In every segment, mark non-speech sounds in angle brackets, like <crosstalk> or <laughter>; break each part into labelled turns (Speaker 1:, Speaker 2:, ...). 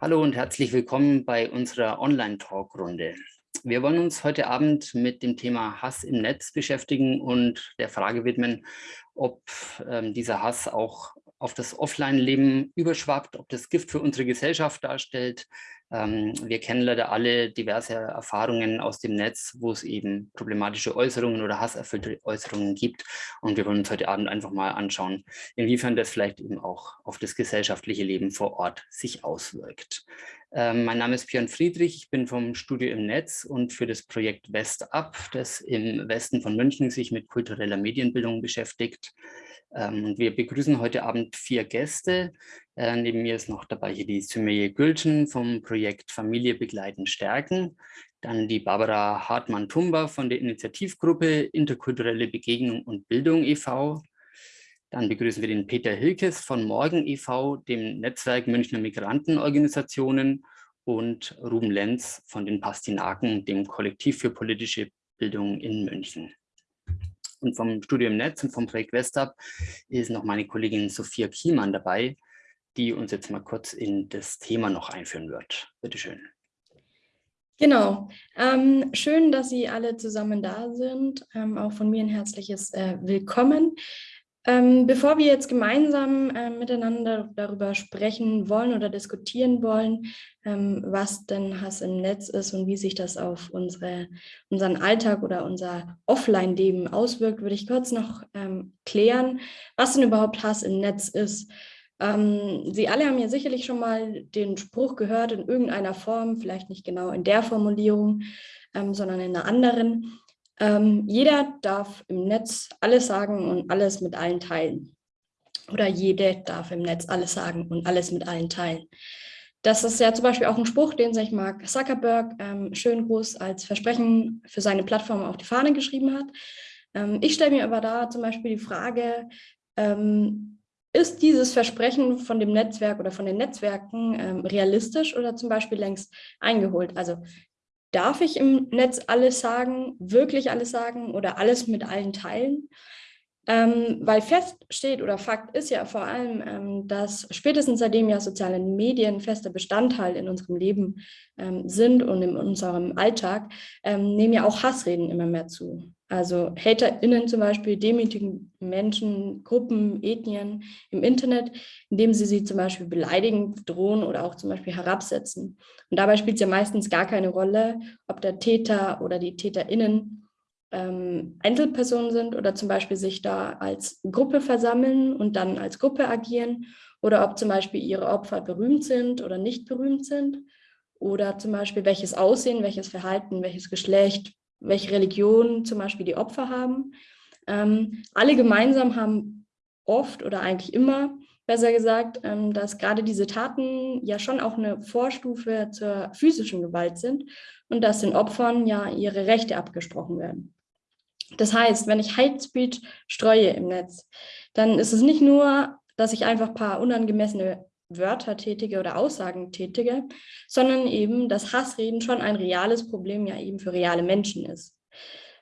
Speaker 1: Hallo und herzlich willkommen bei unserer Online-Talk-Runde. Wir wollen uns heute Abend mit dem Thema Hass im Netz beschäftigen und der Frage widmen, ob ähm, dieser Hass auch auf das Offline-Leben überschwappt, ob das Gift für unsere Gesellschaft darstellt, wir kennen leider alle diverse Erfahrungen aus dem Netz, wo es eben problematische Äußerungen oder hasserfüllte Äußerungen gibt. Und wir wollen uns heute Abend einfach mal anschauen, inwiefern das vielleicht eben auch auf das gesellschaftliche Leben vor Ort sich auswirkt. Ähm, mein Name ist Björn Friedrich, ich bin vom Studio im Netz und für das Projekt WestUp, das im Westen von München sich mit kultureller Medienbildung beschäftigt. Ähm, wir begrüßen heute Abend vier Gäste. Äh, neben mir ist noch dabei hier die Sümeye Gülten vom Projekt Familie begleiten stärken. Dann die Barbara Hartmann-Tumba von der Initiativgruppe Interkulturelle Begegnung und Bildung e.V. Dann begrüßen wir den Peter Hilkes von Morgen e.V., dem Netzwerk Münchner Migrantenorganisationen und Ruben Lenz von den Pastinaken, dem Kollektiv für politische Bildung in München und vom Studium Netz und vom Projekt Westab ist noch meine Kollegin Sophia Kiemann dabei, die uns jetzt mal kurz in das Thema noch einführen wird. Bitte schön.
Speaker 2: Genau. Ähm, schön, dass Sie alle zusammen da sind. Ähm, auch von mir ein herzliches äh, Willkommen. Ähm, bevor wir jetzt gemeinsam äh, miteinander darüber sprechen wollen oder diskutieren wollen, ähm, was denn Hass im Netz ist und wie sich das auf unsere, unseren Alltag oder unser Offline-Leben auswirkt, würde ich kurz noch ähm, klären, was denn überhaupt Hass im Netz ist. Ähm, Sie alle haben ja sicherlich schon mal den Spruch gehört in irgendeiner Form, vielleicht nicht genau in der Formulierung, ähm, sondern in einer anderen. Ähm, jeder darf im Netz alles sagen und alles mit allen teilen. Oder jede darf im Netz alles sagen und alles mit allen teilen. Das ist ja zum Beispiel auch ein Spruch, den sich Mark Zuckerberg ähm, schön groß als Versprechen für seine Plattform auf die Fahne geschrieben hat. Ähm, ich stelle mir aber da zum Beispiel die Frage, ähm, ist dieses Versprechen von dem Netzwerk oder von den Netzwerken ähm, realistisch oder zum Beispiel längst eingeholt? Also Darf ich im Netz alles sagen, wirklich alles sagen oder alles mit allen teilen? Ähm, weil fest steht oder Fakt ist ja vor allem, ähm, dass spätestens seitdem ja soziale Medien fester Bestandteil in unserem Leben ähm, sind und in unserem Alltag, ähm, nehmen ja auch Hassreden immer mehr zu. Also HaterInnen zum Beispiel demütigen Menschen, Gruppen, Ethnien im Internet, indem sie sie zum Beispiel beleidigen, drohen oder auch zum Beispiel herabsetzen. Und dabei spielt es ja meistens gar keine Rolle, ob der Täter oder die TäterInnen ähm, Einzelpersonen sind oder zum Beispiel sich da als Gruppe versammeln und dann als Gruppe agieren oder ob zum Beispiel ihre Opfer berühmt sind oder nicht berühmt sind oder zum Beispiel welches Aussehen, welches Verhalten, welches Geschlecht, welche Religion zum Beispiel die Opfer haben. Ähm, alle gemeinsam haben oft oder eigentlich immer, besser gesagt, ähm, dass gerade diese Taten ja schon auch eine Vorstufe zur physischen Gewalt sind und dass den Opfern ja ihre Rechte abgesprochen werden. Das heißt, wenn ich Hate Speech streue im Netz, dann ist es nicht nur, dass ich einfach ein paar unangemessene Wörter tätige oder Aussagen tätige, sondern eben, dass Hassreden schon ein reales Problem ja eben für reale Menschen ist.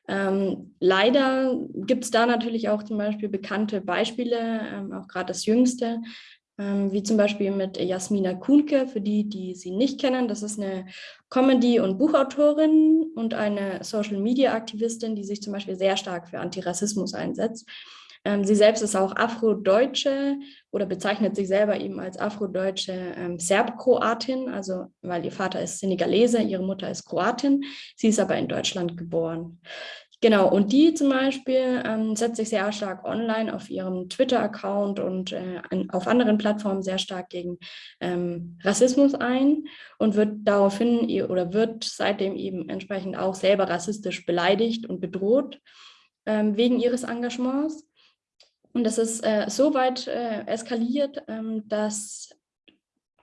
Speaker 2: Ähm, leider gibt es da natürlich auch zum Beispiel bekannte Beispiele, ähm, auch gerade das jüngste, ähm, wie zum Beispiel mit Jasmina Kuhnke, für die, die sie nicht kennen. Das ist eine Comedy- und Buchautorin und eine Social-Media-Aktivistin, die sich zum Beispiel sehr stark für Antirassismus einsetzt. Ähm, sie selbst ist auch Afrodeutsche oder bezeichnet sich selber eben als Afrodeutsche ähm, Serbkroatin, also weil ihr Vater ist Senegalese, ihre Mutter ist Kroatin, sie ist aber in Deutschland geboren. Genau, und die zum Beispiel ähm, setzt sich sehr stark online auf ihrem Twitter-Account und äh, auf anderen Plattformen sehr stark gegen ähm, Rassismus ein und wird daraufhin oder wird seitdem eben entsprechend auch selber rassistisch beleidigt und bedroht ähm, wegen ihres Engagements. Und das ist äh, so weit äh, eskaliert, ähm, dass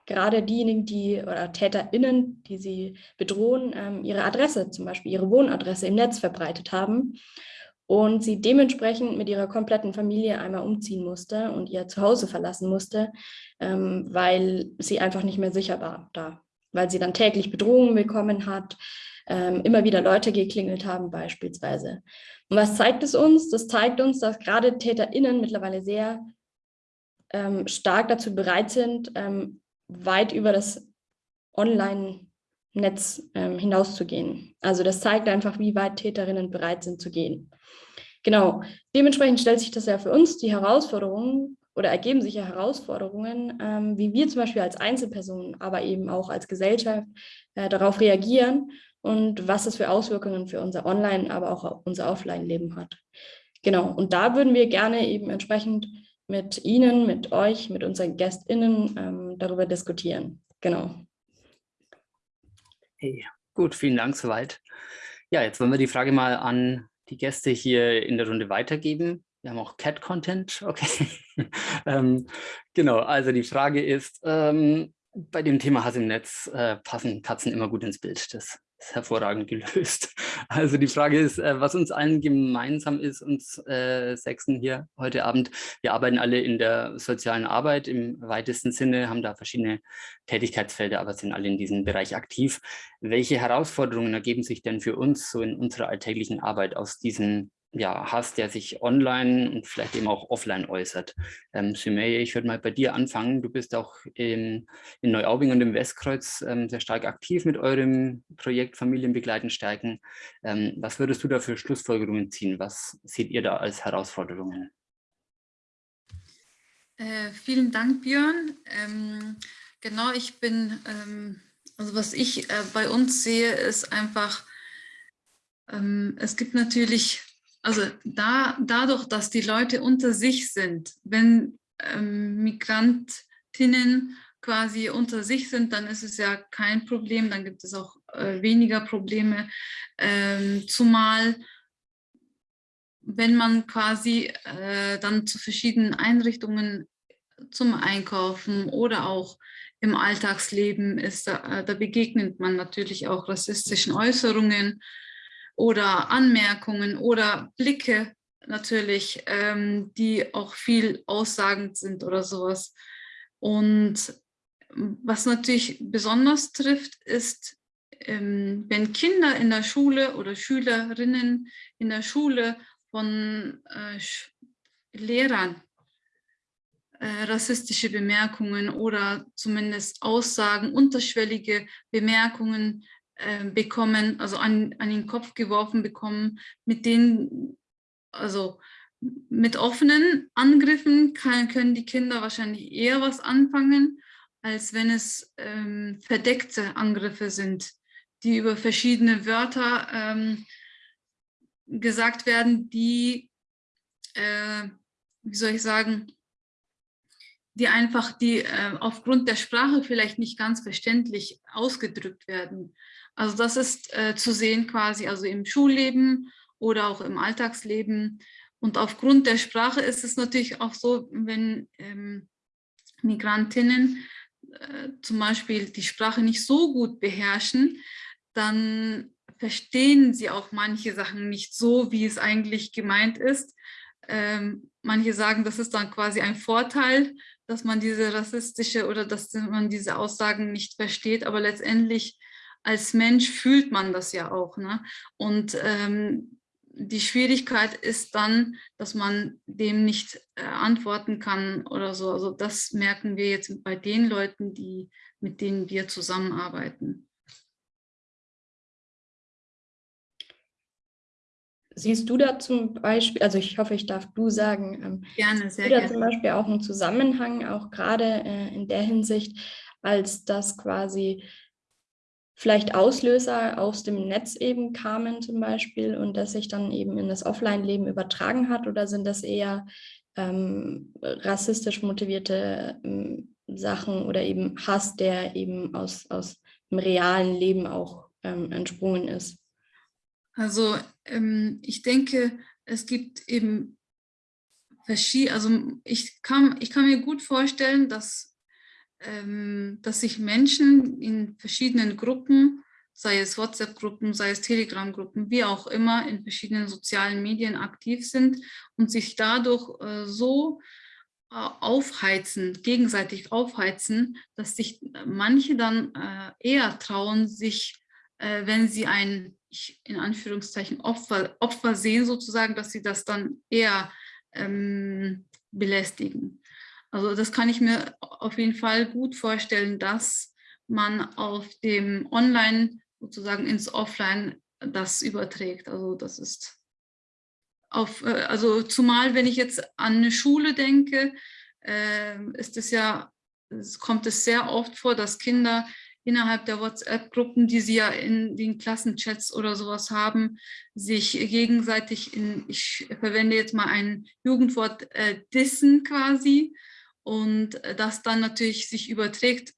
Speaker 2: gerade diejenigen, die oder TäterInnen, die sie bedrohen, ähm, ihre Adresse, zum Beispiel ihre Wohnadresse im Netz verbreitet haben und sie dementsprechend mit ihrer kompletten Familie einmal umziehen musste und ihr Zuhause verlassen musste, ähm, weil sie einfach nicht mehr sicher war da, weil sie dann täglich Bedrohungen bekommen hat, ähm, immer wieder Leute geklingelt haben beispielsweise. Und was zeigt es uns? Das zeigt uns, dass gerade TäterInnen mittlerweile sehr ähm, stark dazu bereit sind, ähm, weit über das Online-Netz ähm, hinauszugehen. Also das zeigt einfach, wie weit Täterinnen bereit sind zu gehen. Genau, dementsprechend stellt sich das ja für uns die Herausforderung oder ergeben sich ja Herausforderungen, ähm, wie wir zum Beispiel als Einzelpersonen, aber eben auch als Gesellschaft äh, darauf reagieren und was es für Auswirkungen für unser Online-, aber auch unser Offline-Leben hat. Genau, und da würden wir gerne eben entsprechend mit Ihnen, mit euch, mit unseren GästInnen ähm, darüber diskutieren. Genau.
Speaker 1: Hey, gut, vielen Dank soweit. Ja, jetzt wollen wir die Frage mal an die Gäste hier in der Runde weitergeben. Wir haben auch Cat-Content, okay. <laughs> ähm, genau, also die Frage ist, ähm, bei dem Thema Hass im Netz äh, passen Katzen immer gut ins Bild. Das ist <laughs> hervorragend gelöst. Also die Frage ist, äh, was uns allen gemeinsam ist, uns äh, Sechsten hier heute Abend. Wir arbeiten alle in der sozialen Arbeit im weitesten Sinne, haben da verschiedene Tätigkeitsfelder, aber sind alle in diesem Bereich aktiv. Welche Herausforderungen ergeben sich denn für uns so in unserer alltäglichen Arbeit aus diesen ja, hast, der sich online und vielleicht eben auch offline äußert. Ähm, Sumeye, ich würde mal bei dir anfangen. Du bist auch in, in Neuaubing und im Westkreuz ähm, sehr stark aktiv mit eurem Projekt Familienbegleiten stärken. Ähm, was würdest du da für Schlussfolgerungen ziehen? Was seht ihr da als Herausforderungen?
Speaker 3: Äh, vielen Dank, Björn. Ähm, genau, ich bin, ähm, also was ich äh, bei uns sehe, ist einfach, ähm, es gibt natürlich also da, dadurch, dass die Leute unter sich sind, wenn ähm, Migrantinnen quasi unter sich sind, dann ist es ja kein Problem, dann gibt es auch äh, weniger Probleme, ähm, zumal wenn man quasi äh, dann zu verschiedenen Einrichtungen zum Einkaufen oder auch im Alltagsleben ist, da, äh, da begegnet man natürlich auch rassistischen Äußerungen, oder Anmerkungen oder Blicke natürlich, ähm, die auch viel aussagend sind oder sowas. Und was natürlich besonders trifft, ist, ähm, wenn Kinder in der Schule oder Schülerinnen in der Schule von äh, Lehrern äh, rassistische Bemerkungen oder zumindest Aussagen, unterschwellige Bemerkungen bekommen, also an, an den Kopf geworfen bekommen, mit denen, also mit offenen Angriffen kann, können die Kinder wahrscheinlich eher was anfangen, als wenn es ähm, verdeckte Angriffe sind, die über verschiedene Wörter ähm, gesagt werden, die, äh, wie soll ich sagen, die einfach die äh, aufgrund der Sprache vielleicht nicht ganz verständlich ausgedrückt werden. Also das ist äh, zu sehen quasi also im Schulleben oder auch im Alltagsleben. Und aufgrund der Sprache ist es natürlich auch so, wenn ähm, Migrantinnen äh, zum Beispiel die Sprache nicht so gut beherrschen, dann verstehen sie auch manche Sachen nicht so, wie es eigentlich gemeint ist. Ähm, manche sagen, das ist dann quasi ein Vorteil, dass man diese rassistische oder dass man diese Aussagen nicht versteht, aber letztendlich als Mensch fühlt man das ja auch. Ne? Und ähm, die Schwierigkeit ist dann, dass man dem nicht äh, antworten kann oder so. Also das merken wir jetzt bei den Leuten, die, mit denen wir zusammenarbeiten.
Speaker 2: Siehst du da zum Beispiel, also ich hoffe, ich darf du sagen, ähm,
Speaker 3: gerne, sehr
Speaker 2: du da
Speaker 3: gerne.
Speaker 2: zum Beispiel auch einen Zusammenhang, auch gerade äh, in der Hinsicht, als das quasi vielleicht Auslöser aus dem Netz eben kamen zum Beispiel und das sich dann eben in das Offline-Leben übertragen hat oder sind das eher ähm, rassistisch motivierte ähm, Sachen oder eben Hass, der eben aus, aus dem realen Leben auch ähm, entsprungen ist?
Speaker 3: Also ähm, ich denke, es gibt eben verschiedene, also ich kann, ich kann mir gut vorstellen, dass dass sich Menschen in verschiedenen Gruppen, sei es WhatsApp-Gruppen, sei es Telegram-Gruppen, wie auch immer, in verschiedenen sozialen Medien aktiv sind und sich dadurch äh, so äh, aufheizen, gegenseitig aufheizen, dass sich manche dann äh, eher trauen, sich, wenn sie ein, in Anführungszeichen, Opfer, Opfer sehen sozusagen, dass sie das dann eher ähm, belästigen. Also das kann ich mir auf jeden Fall gut vorstellen, dass man auf dem Online sozusagen ins Offline das überträgt. Also das ist auf, äh, also zumal wenn ich jetzt an eine Schule denke, äh, ist es ja, kommt es sehr oft vor, dass Kinder innerhalb der WhatsApp-Gruppen, die sie ja in den Klassenchats oder sowas haben, sich gegenseitig in, ich verwende jetzt mal ein Jugendwort, äh, dissen quasi und das dann natürlich sich überträgt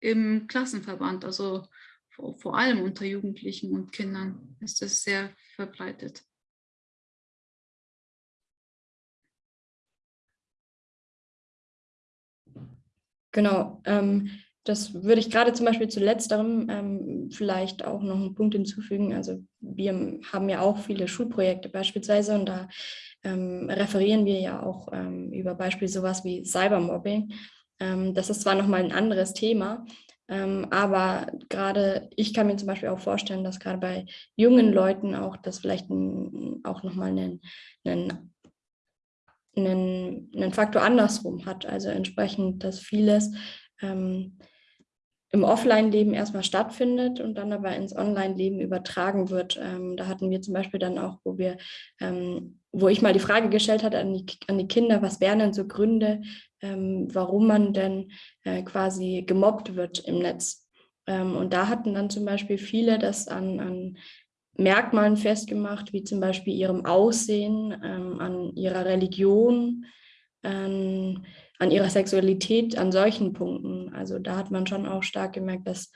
Speaker 3: im Klassenverband, also vor, allem unter Jugendlichen und Kindern ist es sehr verbreitet.
Speaker 2: Genau, ähm, das würde ich gerade zum Beispiel zu letzterem ähm, vielleicht auch noch einen Punkt hinzufügen. Also wir haben ja auch viele Schulprojekte beispielsweise und da ähm, referieren wir ja auch ähm, über Beispiel sowas wie Cybermobbing. Ähm, das ist zwar nochmal ein anderes Thema, ähm, aber gerade ich kann mir zum Beispiel auch vorstellen, dass gerade bei jungen Leuten auch das vielleicht ein, auch nochmal einen, einen, einen, einen Faktor andersrum hat. Also entsprechend, dass vieles ähm, im Offline-Leben erstmal stattfindet und dann aber ins Online-Leben übertragen wird. Ähm, da hatten wir zum Beispiel dann auch, wo wir, ähm, wo ich mal die Frage gestellt hatte an die, an die Kinder, was wären denn so Gründe, ähm, warum man denn äh, quasi gemobbt wird im Netz. Ähm, und da hatten dann zum Beispiel viele das an, an Merkmalen festgemacht, wie zum Beispiel ihrem Aussehen, ähm, an ihrer Religion, an an ihrer Sexualität, an solchen Punkten. Also da hat man schon auch stark gemerkt, dass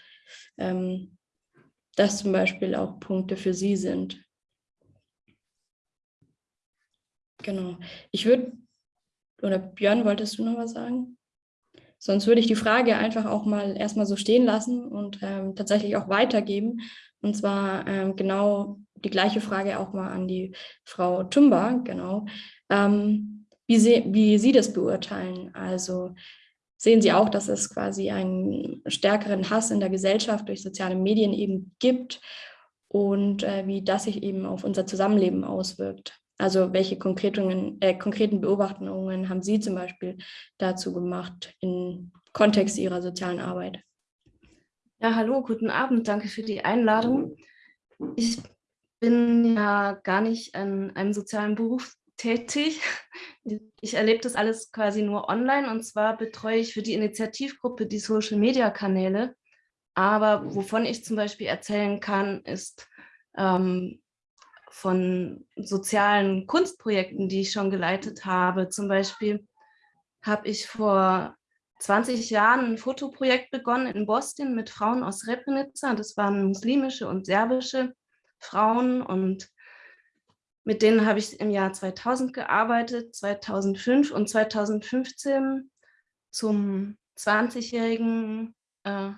Speaker 2: ähm, das zum Beispiel auch Punkte für sie sind. Genau. Ich würde, oder Björn, wolltest du noch was sagen? Sonst würde ich die Frage einfach auch mal erstmal so stehen lassen und ähm, tatsächlich auch weitergeben. Und zwar ähm, genau die gleiche Frage auch mal an die Frau Tumba, genau. Ähm, wie Sie, wie Sie das beurteilen. Also sehen Sie auch, dass es quasi einen stärkeren Hass in der Gesellschaft durch soziale Medien eben gibt und äh, wie das sich eben auf unser Zusammenleben auswirkt. Also welche konkreten, äh, konkreten Beobachtungen haben Sie zum Beispiel dazu gemacht im Kontext Ihrer sozialen Arbeit?
Speaker 4: Ja, hallo, guten Abend, danke für die Einladung. Ich bin ja gar nicht an einem sozialen Beruf tätig. Ich erlebe das alles quasi nur online und zwar betreue ich für die Initiativgruppe die Social-Media-Kanäle. Aber wovon ich zum Beispiel erzählen kann, ist ähm, von sozialen Kunstprojekten, die ich schon geleitet habe. Zum Beispiel habe ich vor 20 Jahren ein Fotoprojekt begonnen in Boston mit Frauen aus Srebrenica. Das waren muslimische und serbische Frauen und mit denen habe ich im Jahr 2000 gearbeitet, 2005 und 2015 zum 20-jährigen, äh,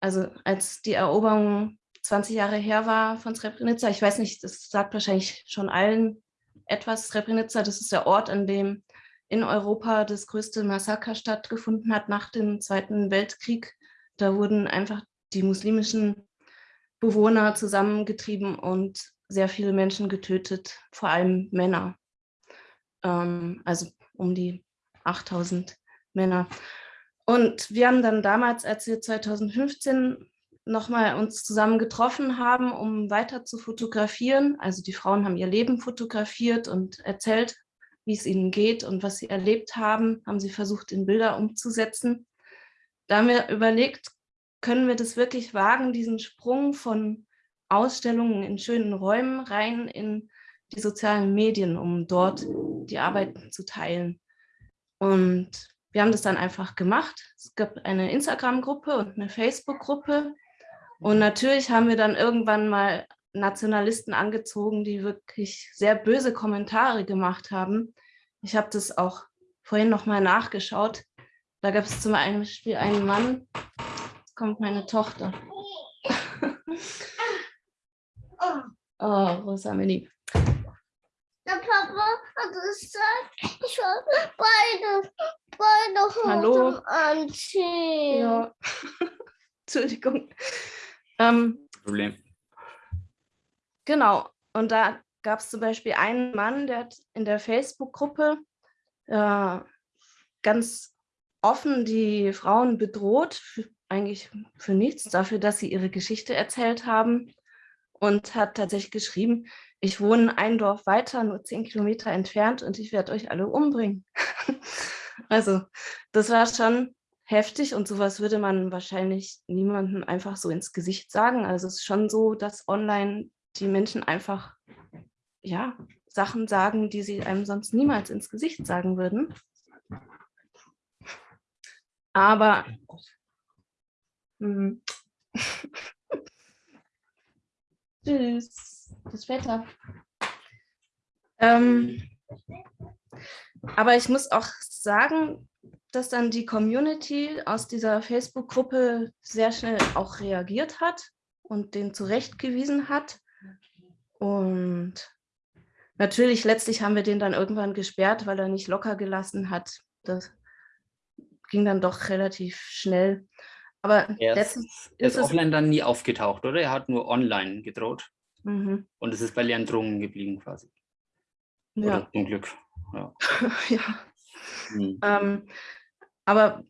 Speaker 4: also als die Eroberung 20 Jahre her war von Srebrenica. Ich weiß nicht, das sagt wahrscheinlich schon allen etwas. Srebrenica, das ist der Ort, an dem in Europa das größte Massaker stattgefunden hat nach dem Zweiten Weltkrieg. Da wurden einfach die muslimischen Bewohner zusammengetrieben und sehr viele Menschen getötet, vor allem Männer. Ähm, also um die 8000 Männer. Und wir haben dann damals, als wir 2015 nochmal uns zusammen getroffen haben, um weiter zu fotografieren, also die Frauen haben ihr Leben fotografiert und erzählt, wie es ihnen geht und was sie erlebt haben, haben sie versucht, in Bilder umzusetzen. Da haben wir überlegt, können wir das wirklich wagen, diesen Sprung von Ausstellungen in schönen Räumen rein in die sozialen Medien, um dort die Arbeit zu teilen. Und wir haben das dann einfach gemacht. Es gab eine Instagram-Gruppe und eine Facebook-Gruppe. Und natürlich haben wir dann irgendwann mal Nationalisten angezogen, die wirklich sehr böse Kommentare gemacht haben. Ich habe das auch vorhin noch mal nachgeschaut. Da gab es zum Beispiel einen Mann, jetzt kommt meine Tochter. <laughs> Oh, Rosa, mir lieb.
Speaker 5: Der Papa hat gesagt, ich soll beide, beide Hosen
Speaker 4: Hallo.
Speaker 5: anziehen.
Speaker 4: Ja. <laughs> Entschuldigung. Ähm,
Speaker 1: Problem.
Speaker 4: genau. Und da gab es zum Beispiel einen Mann, der hat in der Facebook-Gruppe äh, ganz offen die Frauen bedroht, für, eigentlich für nichts, dafür, dass sie ihre Geschichte erzählt haben und hat tatsächlich geschrieben, ich wohne ein Dorf weiter, nur zehn Kilometer entfernt und ich werde euch alle umbringen. <laughs> also das war schon heftig und sowas würde man wahrscheinlich niemandem einfach so ins Gesicht sagen. Also es ist schon so, dass online die Menschen einfach ja, Sachen sagen, die sie einem sonst niemals ins Gesicht sagen würden. Aber hm. <laughs> Tschüss, das Wetter. Ähm, aber ich muss auch sagen, dass dann die Community aus dieser Facebook-Gruppe sehr schnell auch reagiert hat und den zurechtgewiesen hat. Und natürlich, letztlich haben wir den dann irgendwann gesperrt, weil er nicht locker gelassen hat. Das ging dann doch relativ schnell. Aber
Speaker 1: er ist, er ist offline dann nie aufgetaucht, oder? Er hat nur online gedroht. Mhm. Und es ist bei leeren Drohungen geblieben quasi.
Speaker 4: Ja.
Speaker 1: Oder zum Glück. Ja. <laughs>
Speaker 4: ja. Mhm. Ähm, aber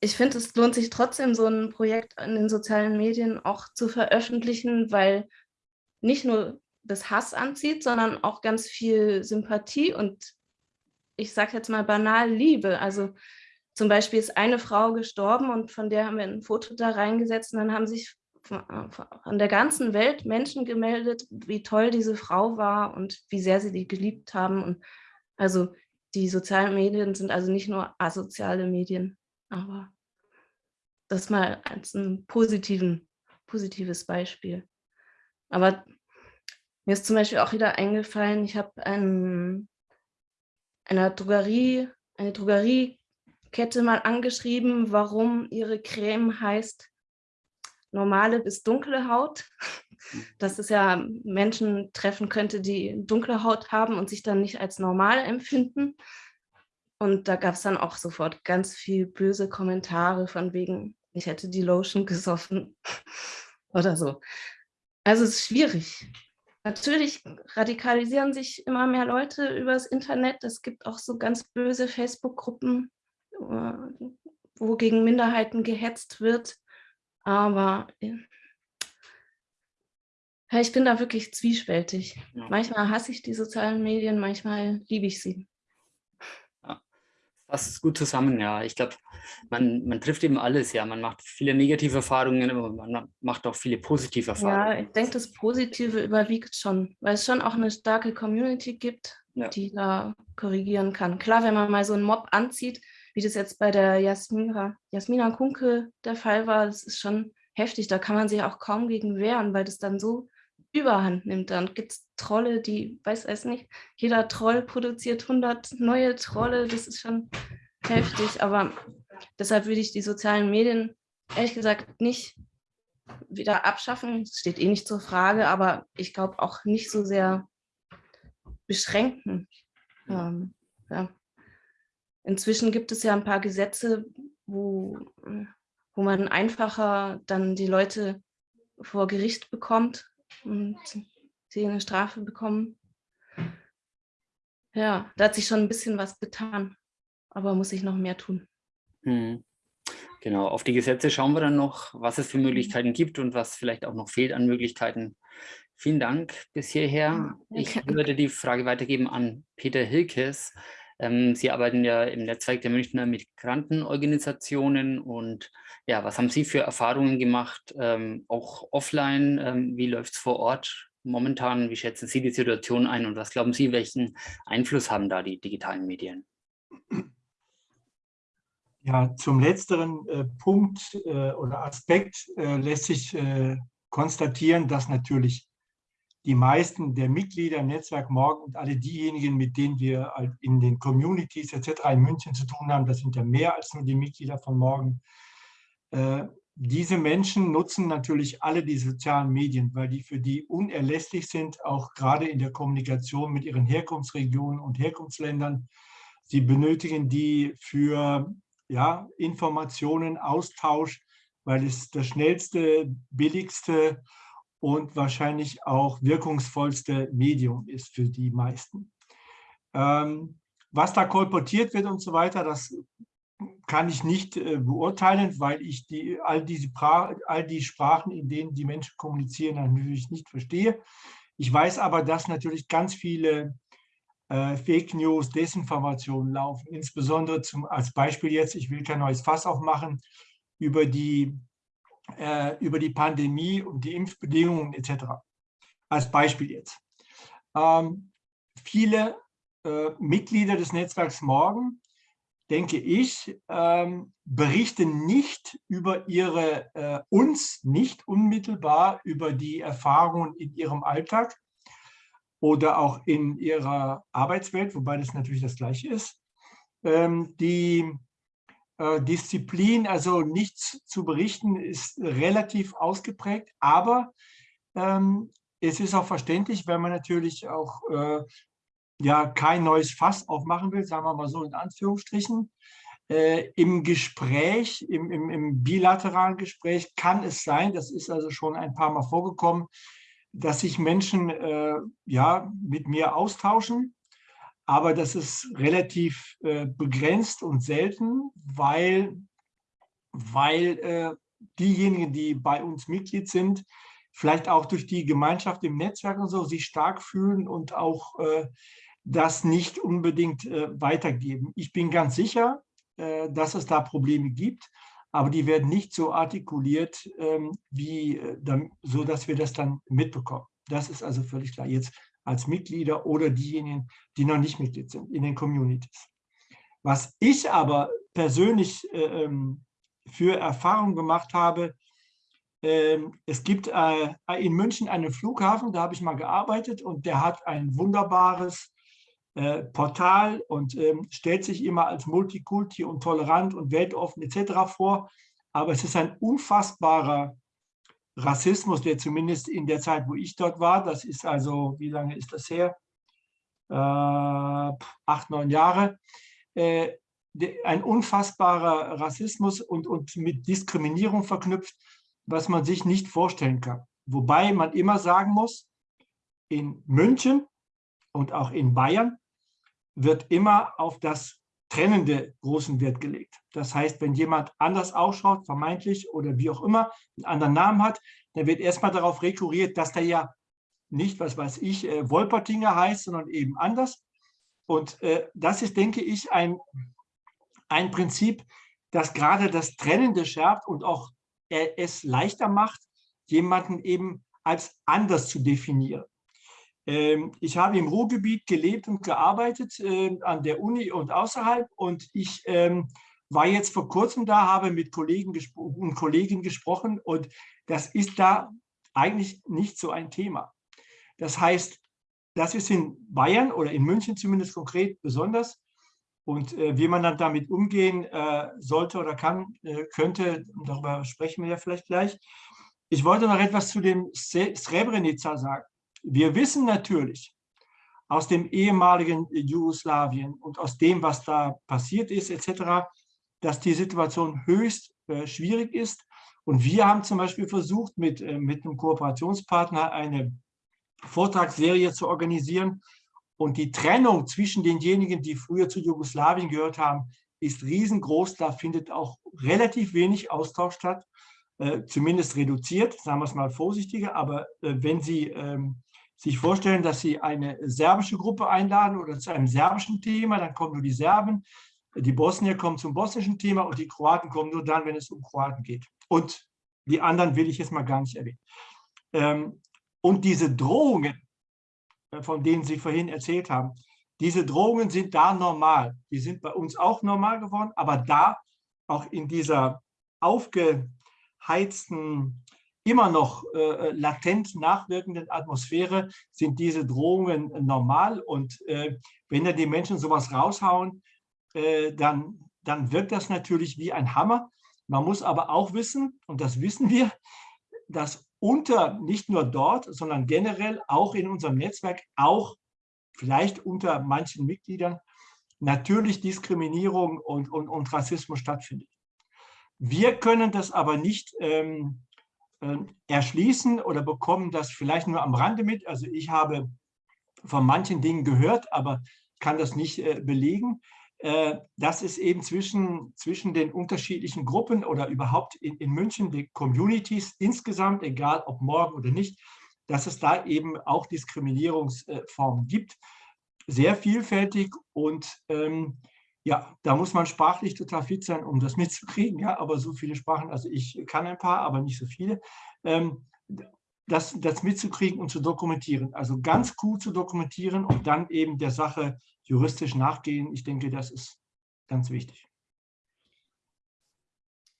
Speaker 4: ich finde, es lohnt sich trotzdem, so ein Projekt in den sozialen Medien auch zu veröffentlichen, weil nicht nur das Hass anzieht, sondern auch ganz viel Sympathie und ich sage jetzt mal banal Liebe. Also zum Beispiel ist eine Frau gestorben und von der haben wir ein Foto da reingesetzt und dann haben sich von der ganzen Welt Menschen gemeldet, wie toll diese Frau war und wie sehr sie die geliebt haben. Und also die sozialen Medien sind also nicht nur asoziale Medien, aber das mal als ein positiven, positives Beispiel. Aber mir ist zum Beispiel auch wieder eingefallen, ich habe ein, einer Drogerie, eine Drogeriekette mal angeschrieben, warum ihre Creme heißt normale bis dunkle Haut. Dass es ja Menschen treffen könnte, die dunkle Haut haben und sich dann nicht als normal empfinden. Und da gab es dann auch sofort ganz viel böse Kommentare von wegen, ich hätte die Lotion gesoffen <laughs> oder so. Also es ist schwierig. Natürlich radikalisieren sich immer mehr Leute übers Internet. Es gibt auch so ganz böse Facebook-Gruppen, wo gegen Minderheiten gehetzt wird. Aber ja, ich bin da wirklich zwiespältig. Ja. Manchmal hasse ich die sozialen Medien, manchmal liebe ich sie.
Speaker 1: Ja, das ist gut zusammen, ja. Ich glaube, man, man trifft eben alles, ja. Man macht viele negative Erfahrungen, aber man macht auch viele positive Erfahrungen.
Speaker 4: Ja, ich denke, das Positive überwiegt schon, weil es schon auch eine starke Community gibt, ja. die da korrigieren kann. Klar, wenn man mal so einen Mob anzieht, wie das jetzt bei der Jasmina, Jasmina Kunke der Fall war, das ist schon heftig. Da kann man sich auch kaum gegen wehren, weil das dann so überhand nimmt. Dann gibt es Trolle, die, weiß es nicht, jeder Troll produziert 100 neue Trolle. Das ist schon heftig. Aber deshalb würde ich die sozialen Medien ehrlich gesagt nicht wieder abschaffen. Das steht eh nicht zur Frage, aber ich glaube auch nicht so sehr beschränken. Ähm, ja. Inzwischen gibt es ja ein paar Gesetze, wo, wo man einfacher dann die Leute vor Gericht bekommt und sie eine Strafe bekommen. Ja, da hat sich schon ein bisschen was getan, aber muss ich noch mehr tun.
Speaker 1: Hm. Genau, auf die Gesetze schauen wir dann noch, was es für mhm. Möglichkeiten gibt und was vielleicht auch noch fehlt an Möglichkeiten. Vielen Dank bis hierher. Ich würde die Frage weitergeben an Peter Hilkes. Ähm, Sie arbeiten ja im Netzwerk der Münchner Migrantenorganisationen und ja, was haben Sie für Erfahrungen gemacht, ähm, auch offline? Ähm, wie läuft es vor Ort momentan? Wie schätzen Sie die Situation ein und was glauben Sie, welchen Einfluss haben da die digitalen Medien?
Speaker 6: Ja, zum letzteren äh, Punkt äh, oder Aspekt äh, lässt sich äh, konstatieren, dass natürlich die meisten der Mitglieder im Netzwerk Morgen und alle diejenigen, mit denen wir in den Communities etc. in München zu tun haben, das sind ja mehr als nur die Mitglieder von Morgen, äh, diese Menschen nutzen natürlich alle die sozialen Medien, weil die für die unerlässlich sind, auch gerade in der Kommunikation mit ihren Herkunftsregionen und Herkunftsländern. Sie benötigen die für ja, Informationen, Austausch, weil es das schnellste, billigste und wahrscheinlich auch wirkungsvollste Medium ist für die meisten. Ähm, was da kolportiert wird und so weiter, das kann ich nicht äh, beurteilen, weil ich die, all, diese all die Sprachen, in denen die Menschen kommunizieren, natürlich nicht verstehe. Ich weiß aber, dass natürlich ganz viele äh, Fake News, Desinformationen laufen, insbesondere zum, als Beispiel jetzt, ich will kein neues Fass aufmachen, über die, äh, über die Pandemie und die Impfbedingungen etc. Als Beispiel jetzt. Ähm, viele äh, Mitglieder des Netzwerks Morgen denke ich, ähm, berichten nicht über ihre, äh, uns nicht unmittelbar über die Erfahrungen in ihrem Alltag oder auch in ihrer Arbeitswelt, wobei das natürlich das Gleiche ist. Ähm, die Disziplin, also nichts zu berichten, ist relativ ausgeprägt, aber ähm, es ist auch verständlich, wenn man natürlich auch äh, ja kein neues Fass aufmachen will, sagen wir mal so in Anführungsstrichen. Äh, Im Gespräch, im, im, im, bilateralen Gespräch kann es sein, das ist also schon ein paar Mal vorgekommen, dass sich Menschen äh, ja, mit mir austauschen, aber das ist relativ äh, begrenzt und selten, weil, weil äh, diejenigen, die bei uns Mitglied sind, vielleicht auch durch die Gemeinschaft im Netzwerk und so sich stark fühlen und auch äh, das nicht unbedingt äh, weitergeben. Ich bin ganz sicher, äh, dass es da Probleme gibt, aber die werden nicht so artikuliert, ähm, wie, äh, so dass wir das dann mitbekommen. Das ist also völlig klar. Jetzt als Mitglieder oder diejenigen, die noch nicht Mitglied sind in den Communities. Was ich aber persönlich äh, ähm, für Erfahrungen gemacht habe, ähm, es gibt äh, in München einen Flughafen, da habe ich mal gearbeitet und der hat ein wunderbares äh, Portal und ähm, stellt sich immer als Multikulti und tolerant und weltoffen etc. vor. Aber es ist ein unfassbarer Rassismus, der zumindest in der Zeit, wo ich dort war, das ist also, wie lange ist das her? Äh, acht, neun Jahre. Äh, ein unfassbarer Rassismus und, und mit Diskriminierung verknüpft, was man sich nicht vorstellen kann. Wobei man immer sagen muss, in München und auch in Bayern wird immer auf das Trennende großen Wert gelegt. Das heißt, wenn jemand anders ausschaut, vermeintlich oder wie auch immer, einen anderen Namen hat, dann wird erstmal darauf rekurriert, dass der ja nicht, was weiß ich, äh, Wolpertinger heißt, sondern eben anders. Und äh, das ist, denke ich, ein, ein Prinzip, das gerade das Trennende schärft und auch äh, es leichter macht, jemanden eben als anders zu definieren. Ähm, ich habe im Ruhrgebiet gelebt und gearbeitet, ähm, an der Uni und außerhalb. Und ich ähm, war jetzt vor kurzem da, habe mit Kollegen und Kolleginnen gesprochen. Und das ist da eigentlich nicht so ein Thema. Das heißt, das ist in Bayern oder in München zumindest konkret besonders. Und äh, wie man dann damit umgehen äh, sollte oder kann, äh, könnte, darüber sprechen wir ja vielleicht gleich. Ich wollte noch etwas zu dem Srebrenica sagen. Wir wissen natürlich aus dem ehemaligen Jugoslawien und aus dem, was da passiert ist, etc., dass die Situation höchst äh, schwierig ist. Und wir haben zum Beispiel versucht, mit, äh, mit einem Kooperationspartner eine Vortragsserie zu organisieren. Und die Trennung zwischen denjenigen, die früher zu Jugoslawien gehört haben, ist riesengroß. Da findet auch relativ wenig Austausch statt, äh, zumindest reduziert, sagen wir es mal vorsichtiger. Aber äh, wenn Sie ähm, sich vorstellen, dass Sie eine serbische Gruppe einladen oder zu einem serbischen Thema, dann kommen nur die Serben, die Bosnier kommen zum bosnischen Thema und die Kroaten kommen nur dann, wenn es um Kroaten geht. Und die anderen will ich jetzt mal gar nicht erwähnen. Ähm, und diese Drohungen, äh, von denen Sie vorhin erzählt haben, diese Drohungen sind da normal. Die sind bei uns auch normal geworden, aber da, auch in dieser aufgeheizten immer noch äh, latent nachwirkenden Atmosphäre sind diese Drohungen normal. Und äh, wenn da die Menschen sowas raushauen, äh, dann, dann wirkt das natürlich wie ein Hammer. Man muss aber auch wissen, und das wissen wir, dass unter, nicht nur dort, sondern generell auch in unserem Netzwerk, auch vielleicht unter manchen Mitgliedern, natürlich Diskriminierung und, und, und Rassismus stattfindet. Wir können das aber nicht ähm, erschließen oder bekommen das vielleicht nur am Rande mit. Also ich habe von manchen Dingen gehört, aber kann das nicht äh, belegen. äh, dass es eben zwischen, zwischen den unterschiedlichen Gruppen oder überhaupt in, in München, die Communities insgesamt, egal ob morgen oder nicht, dass es da eben auch Diskriminierungsformen gibt, sehr vielfältig und ähm, ja, da muss man sprachlich total fit sein, um das <laughs> mitzukriegen, ja, aber so viele Sprachen, also ich kann ein paar, aber nicht so viele, ähm, das, das mitzukriegen und zu dokumentieren, also ganz gut zu dokumentieren und dann eben der Sache juristisch nachgehen, ich denke, das ist ganz wichtig.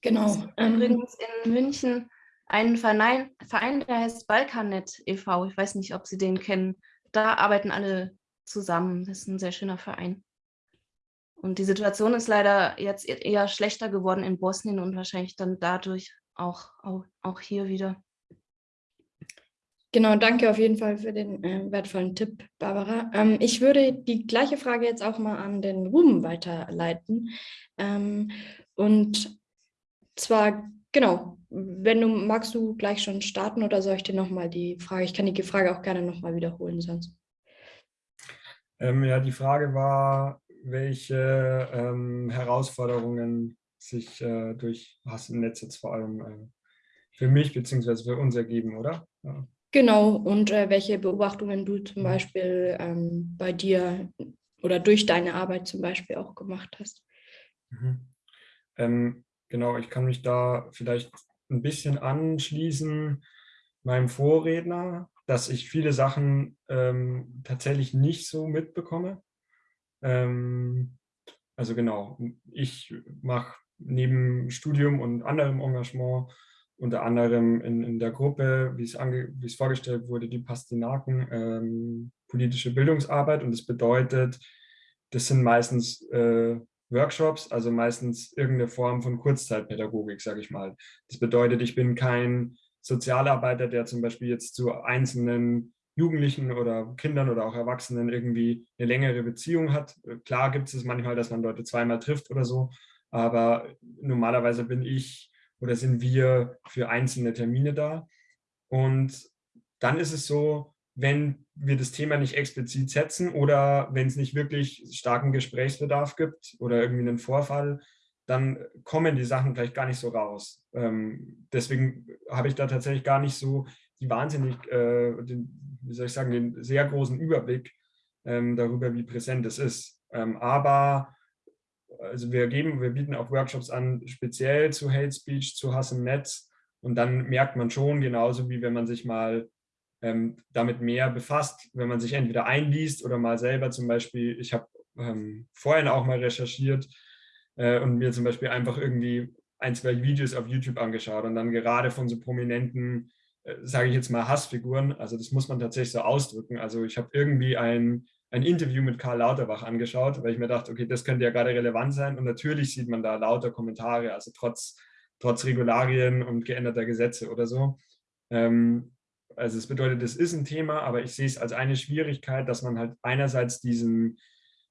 Speaker 4: Genau. Ähm, übrigens in München einen Verein, Verein, der heißt Balkanet e.V., ich weiß nicht, ob Sie den kennen, da arbeiten alle zusammen, das ist ein sehr schöner Verein. Und die Situation ist leider jetzt e-, eher schlechter geworden in Bosnien und wahrscheinlich dann dadurch auch, auch, auch hier wieder.
Speaker 2: Genau, danke auf jeden Fall für den äh, wertvollen Tipp, Barbara. Ähm, ich würde die gleiche Frage jetzt auch mal an den Ruben weiterleiten. Ähm, und zwar, genau, wenn du magst du gleich schon starten oder soll ich dir nochmal die Frage, ich kann die Frage auch gerne nochmal wiederholen sonst.
Speaker 7: Ähm, ja, die Frage war, welche ähm, Herausforderungen sich äh, durch Hass im Netz jetzt vor allem äh, für mich bzw. für uns ergeben, oder? Ja.
Speaker 2: Genau, und äh, welche Beobachtungen du zum Beispiel ähm, bei dir oder durch deine Arbeit zum Beispiel auch gemacht hast.
Speaker 7: Mhm. Ähm, genau, ich kann mich da vielleicht ein bisschen anschließen meinem Vorredner, dass ich viele Sachen ähm, tatsächlich nicht so mitbekomme. Ähm, also genau, ich mache neben Studium und anderem Engagement unter anderem in, in der Gruppe, wie es, ange, wie es vorgestellt wurde, die Pastinaken, ähm, politische Bildungsarbeit. Und das bedeutet, das sind meistens äh, Workshops, also meistens irgendeine Form von Kurzzeitpädagogik, sage ich mal. Das bedeutet, ich bin kein Sozialarbeiter, der zum Beispiel jetzt zu einzelnen Jugendlichen oder Kindern oder auch Erwachsenen irgendwie eine längere Beziehung hat. Klar gibt es manchmal, dass man Leute zweimal trifft oder so, aber normalerweise bin ich oder sind wir für einzelne Termine da. Und dann ist es so, wenn wir das Thema nicht explizit setzen oder wenn es nicht wirklich starken Gesprächsbedarf gibt oder irgendwie einen Vorfall, dann kommen die Sachen vielleicht gar nicht so raus. Ähm, deswegen habe ich da tatsächlich gar nicht so die wahnsinnig, äh, den, wie soll ich sagen, den sehr großen Überblick ähm, darüber, wie präsent es ist. Ähm, aber also wir geben, wir bieten auch Workshops an, speziell zu Hate Speech, zu Hass im Netz. Und dann merkt man schon, genauso wie wenn man sich mal ähm, damit mehr befasst, wenn man sich entweder einliest oder mal selber zum Beispiel, ich habe ähm, vorhin auch mal recherchiert äh, und mir zum Beispiel einfach irgendwie ein, zwei Videos auf YouTube angeschaut und dann gerade von so prominenten, sage ich jetzt mal, Hassfiguren, also das muss man tatsächlich so ausdrücken. Also ich habe irgendwie ein ein Interview mit Karl Lauterbach angeschaut, weil ich mir dachte, okay, das könnte ja gerade relevant sein. Und natürlich sieht man da lauter Kommentare, also trotz, trotz Regularien und geänderter Gesetze oder so. Ähm, also es bedeutet, es ist ein Thema, aber ich sehe es als eine Schwierigkeit, dass man halt einerseits diesen,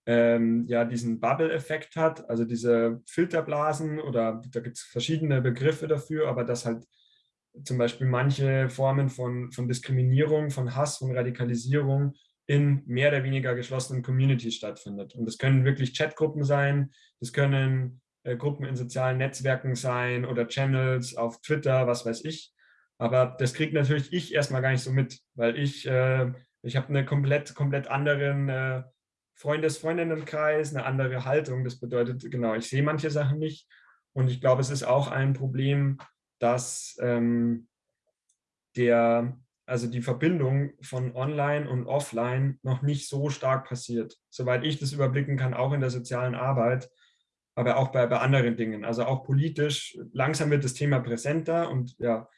Speaker 7: ähm, ja, diesen Bubble-Effekt hat, also diese Filterblasen oder da gibt es verschiedene Begriffe dafür, aber dass halt zum Beispiel manche Formen von, von Diskriminierung, von Hass, von Radikalisierung in mehr oder weniger geschlossenen Communities stattfindet. Und das können wirklich Chatgruppen sein, das können äh, Gruppen in sozialen Netzwerken sein oder Channels auf Twitter, was weiß ich. Aber das kriegt natürlich ich erstmal gar nicht so mit, weil ich, äh, ich habe einen komplett, komplett anderen äh, Freundes-Freundinnenkreis, eine andere Haltung. Das bedeutet, genau, ich sehe manche Sachen nicht. Und ich glaube, es ist auch ein Problem, dass ähm, der, also die Verbindung von Online und Offline noch nicht so stark passiert. Soweit ich das überblicken kann, auch in der sozialen Arbeit, aber auch bei, bei anderen Dingen. Also auch politisch, langsam wird das Thema präsenter und ja,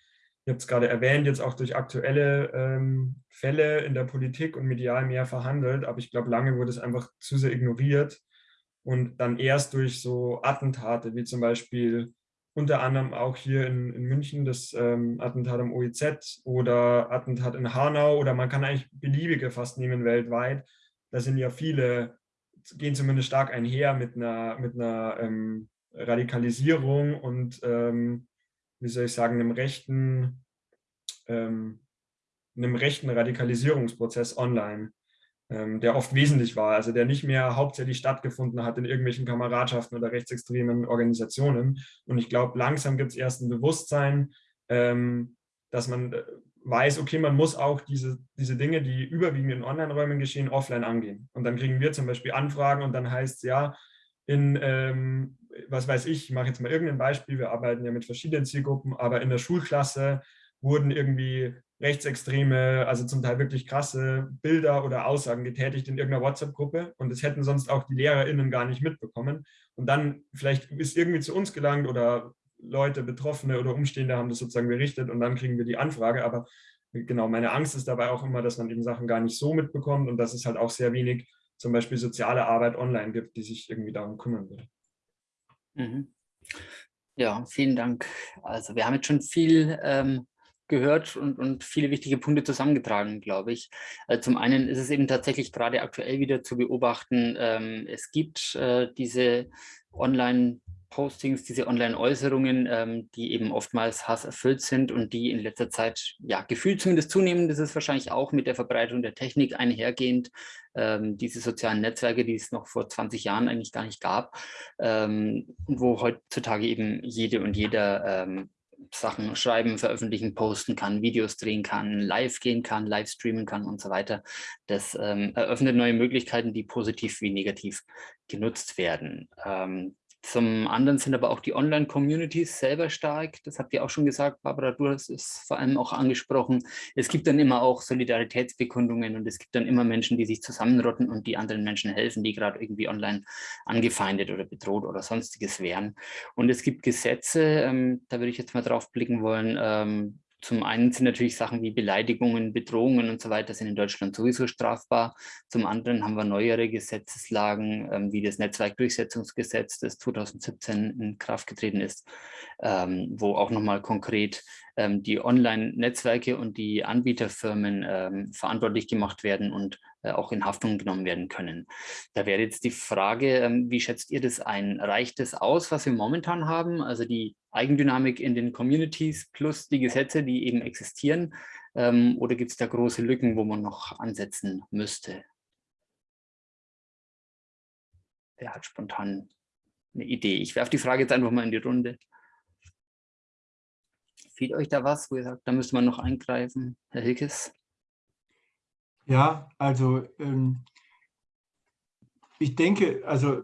Speaker 7: ich habe es gerade erwähnt, jetzt auch durch aktuelle ähm, Fälle in der Politik und medial mehr verhandelt, aber ich glaube, lange wurde es einfach zu sehr ignoriert und dann erst durch so Attentate, wie zum Beispiel unter anderem auch hier in, in München das ähm, Attentat am OEZ oder Attentat in Hanau oder man kann eigentlich beliebige fast nehmen weltweit. Da sind ja viele, gehen zumindest stark einher mit einer, mit einer ähm, Radikalisierung und, ähm, wie soll ich sagen, einem rechten, ähm, einem rechten Radikalisierungsprozess online. Ähm, der oft wesentlich war, also der nicht mehr hauptsächlich stattgefunden hat in irgendwelchen Kameradschaften oder rechtsextremen Organisationen. Und ich glaube, langsam gibt es erst ein Bewusstsein, ähm, dass man äh, weiß, okay, man muss auch diese, diese Dinge, die überwiegend in Online-Räumen geschehen, offline angehen. Und dann kriegen wir zum Beispiel Anfragen und dann heißt es ja, in, ähm, was weiß ich, ich mache jetzt mal irgendein Beispiel, wir arbeiten ja mit verschiedenen Zielgruppen, aber in der Schulklasse wurden irgendwie rechtsextreme, also zum Teil wirklich krasse Bilder oder Aussagen getätigt in irgendeiner WhatsApp-Gruppe und das hätten sonst auch die LehrerInnen gar nicht mitbekommen. Und dann vielleicht ist irgendwie zu uns gelangt oder Leute, Betroffene oder Umstehende haben das sozusagen berichtet und dann kriegen wir die Anfrage. Aber genau, meine Angst ist dabei auch immer, dass man eben Sachen gar nicht so mitbekommt und dass es halt auch sehr wenig zum Beispiel soziale Arbeit online gibt, die sich irgendwie darum kümmern würde.
Speaker 1: Mhm. Ja, vielen Dank. Also wir haben jetzt schon viel ähm, gehört und, und viele wichtige Punkte zusammengetragen, glaube ich. Also zum einen ist es eben tatsächlich gerade aktuell wieder zu beobachten, ähm, es gibt äh, diese Online- Postings, diese Online-Äußerungen, ähm, die eben oftmals hasserfüllt sind und die in letzter Zeit, ja, gefühlt zumindest zunehmen, das ist wahrscheinlich auch mit der Verbreitung der Technik einhergehend, ähm, diese sozialen Netzwerke, die es noch vor 20 Jahren eigentlich gar nicht gab, ähm, wo heutzutage eben jede und jeder ähm, Sachen schreiben, veröffentlichen, posten kann, Videos drehen kann, live gehen kann, live streamen kann und so weiter. Das ähm, eröffnet neue Möglichkeiten, die positiv wie negativ genutzt werden. Ähm, zum anderen sind aber auch die Online-Communities selber stark. Das habt ihr auch schon gesagt, Barbara, du hast es vor allem auch angesprochen. Es gibt dann immer auch Solidaritätsbekundungen und es gibt dann immer Menschen, die sich zusammenrotten und die anderen Menschen helfen, die gerade irgendwie online angefeindet oder bedroht oder sonstiges wären. Und es gibt Gesetze, ähm, da würde ich jetzt mal drauf blicken wollen, ähm, zum einen sind natürlich Sachen wie Beleidigungen, Bedrohungen und so weiter sind in Deutschland sowieso strafbar. Zum anderen haben wir neuere Gesetzeslagen, ähm, wie das Netzwerkdurchsetzungsgesetz, das 2017 in Kraft getreten ist, ähm, wo auch nochmal konkret ähm, die Online-Netzwerke und die Anbieterfirmen ähm, verantwortlich gemacht werden und auch in Haftung genommen werden können. Da wäre jetzt die Frage, ähm, wie schätzt ihr das ein? Reicht das aus, was wir momentan haben, also die Eigendynamik in den Communities plus die Gesetze, die eben existieren, ähm, oder gibt es da große Lücken, wo man noch ansetzen müsste? Wer hat spontan eine Idee? Ich werfe die Frage jetzt einfach mal in die Runde. Fehlt euch da was, wo ihr sagt, da müsste man noch eingreifen? Herr Hilkes?
Speaker 6: Ja, also ähm, ich denke, also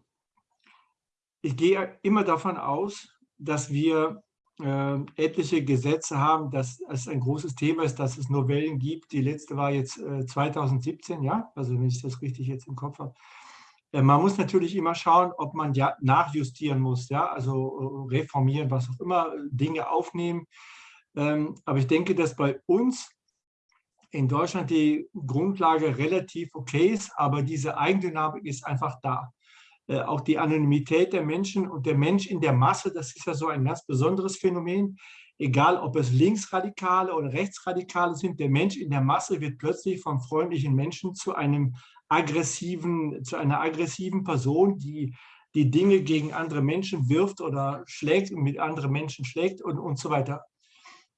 Speaker 6: ich gehe immer davon aus, dass wir äh, etliche Gesetze haben, dass es ein großes Thema ist, dass es Novellen gibt. Die letzte war jetzt äh, 2017, ja, also wenn ich das richtig jetzt im Kopf habe. Äh, man muss natürlich immer schauen, ob man ja nachjustieren muss, ja, also äh, reformieren, was auch immer, Dinge aufnehmen. Ähm, aber ich denke, dass bei uns in Deutschland die Grundlage relativ okay ist, aber diese Eigendynamik ist einfach da. Äh, auch die Anonymität der Menschen und der Mensch in der Masse, das ist ja so ein ganz besonderes Phänomen. Egal, ob es Linksradikale oder Rechtsradikale sind, der Mensch in der Masse wird plötzlich vom freundlichen Menschen zu einem aggressiven, zu einer aggressiven Person, die die Dinge gegen andere Menschen wirft oder schlägt und mit anderen Menschen schlägt und, und so weiter.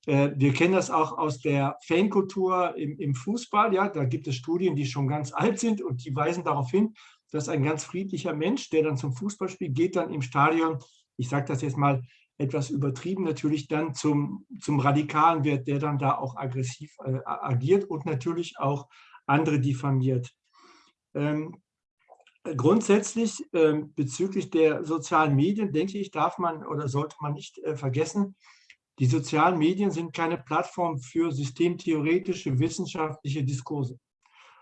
Speaker 6: Äh, wir kennen das auch aus der Fankultur im, im, Fußball. Ja, da gibt es Studien, die schon ganz alt sind und die weisen darauf hin, dass ein ganz friedlicher Mensch, der dann zum Fußball spielt, geht dann im Stadion, ich sage das jetzt mal etwas übertrieben, natürlich dann zum, zum Radikalen wird, der dann da auch aggressiv äh, agiert und natürlich auch andere diffamiert. Ähm, grundsätzlich äh, bezüglich der sozialen Medien, denke ich, darf man oder sollte man nicht äh, vergessen, die sozialen Medien sind keine Plattform für systemtheoretische, wissenschaftliche Diskurse,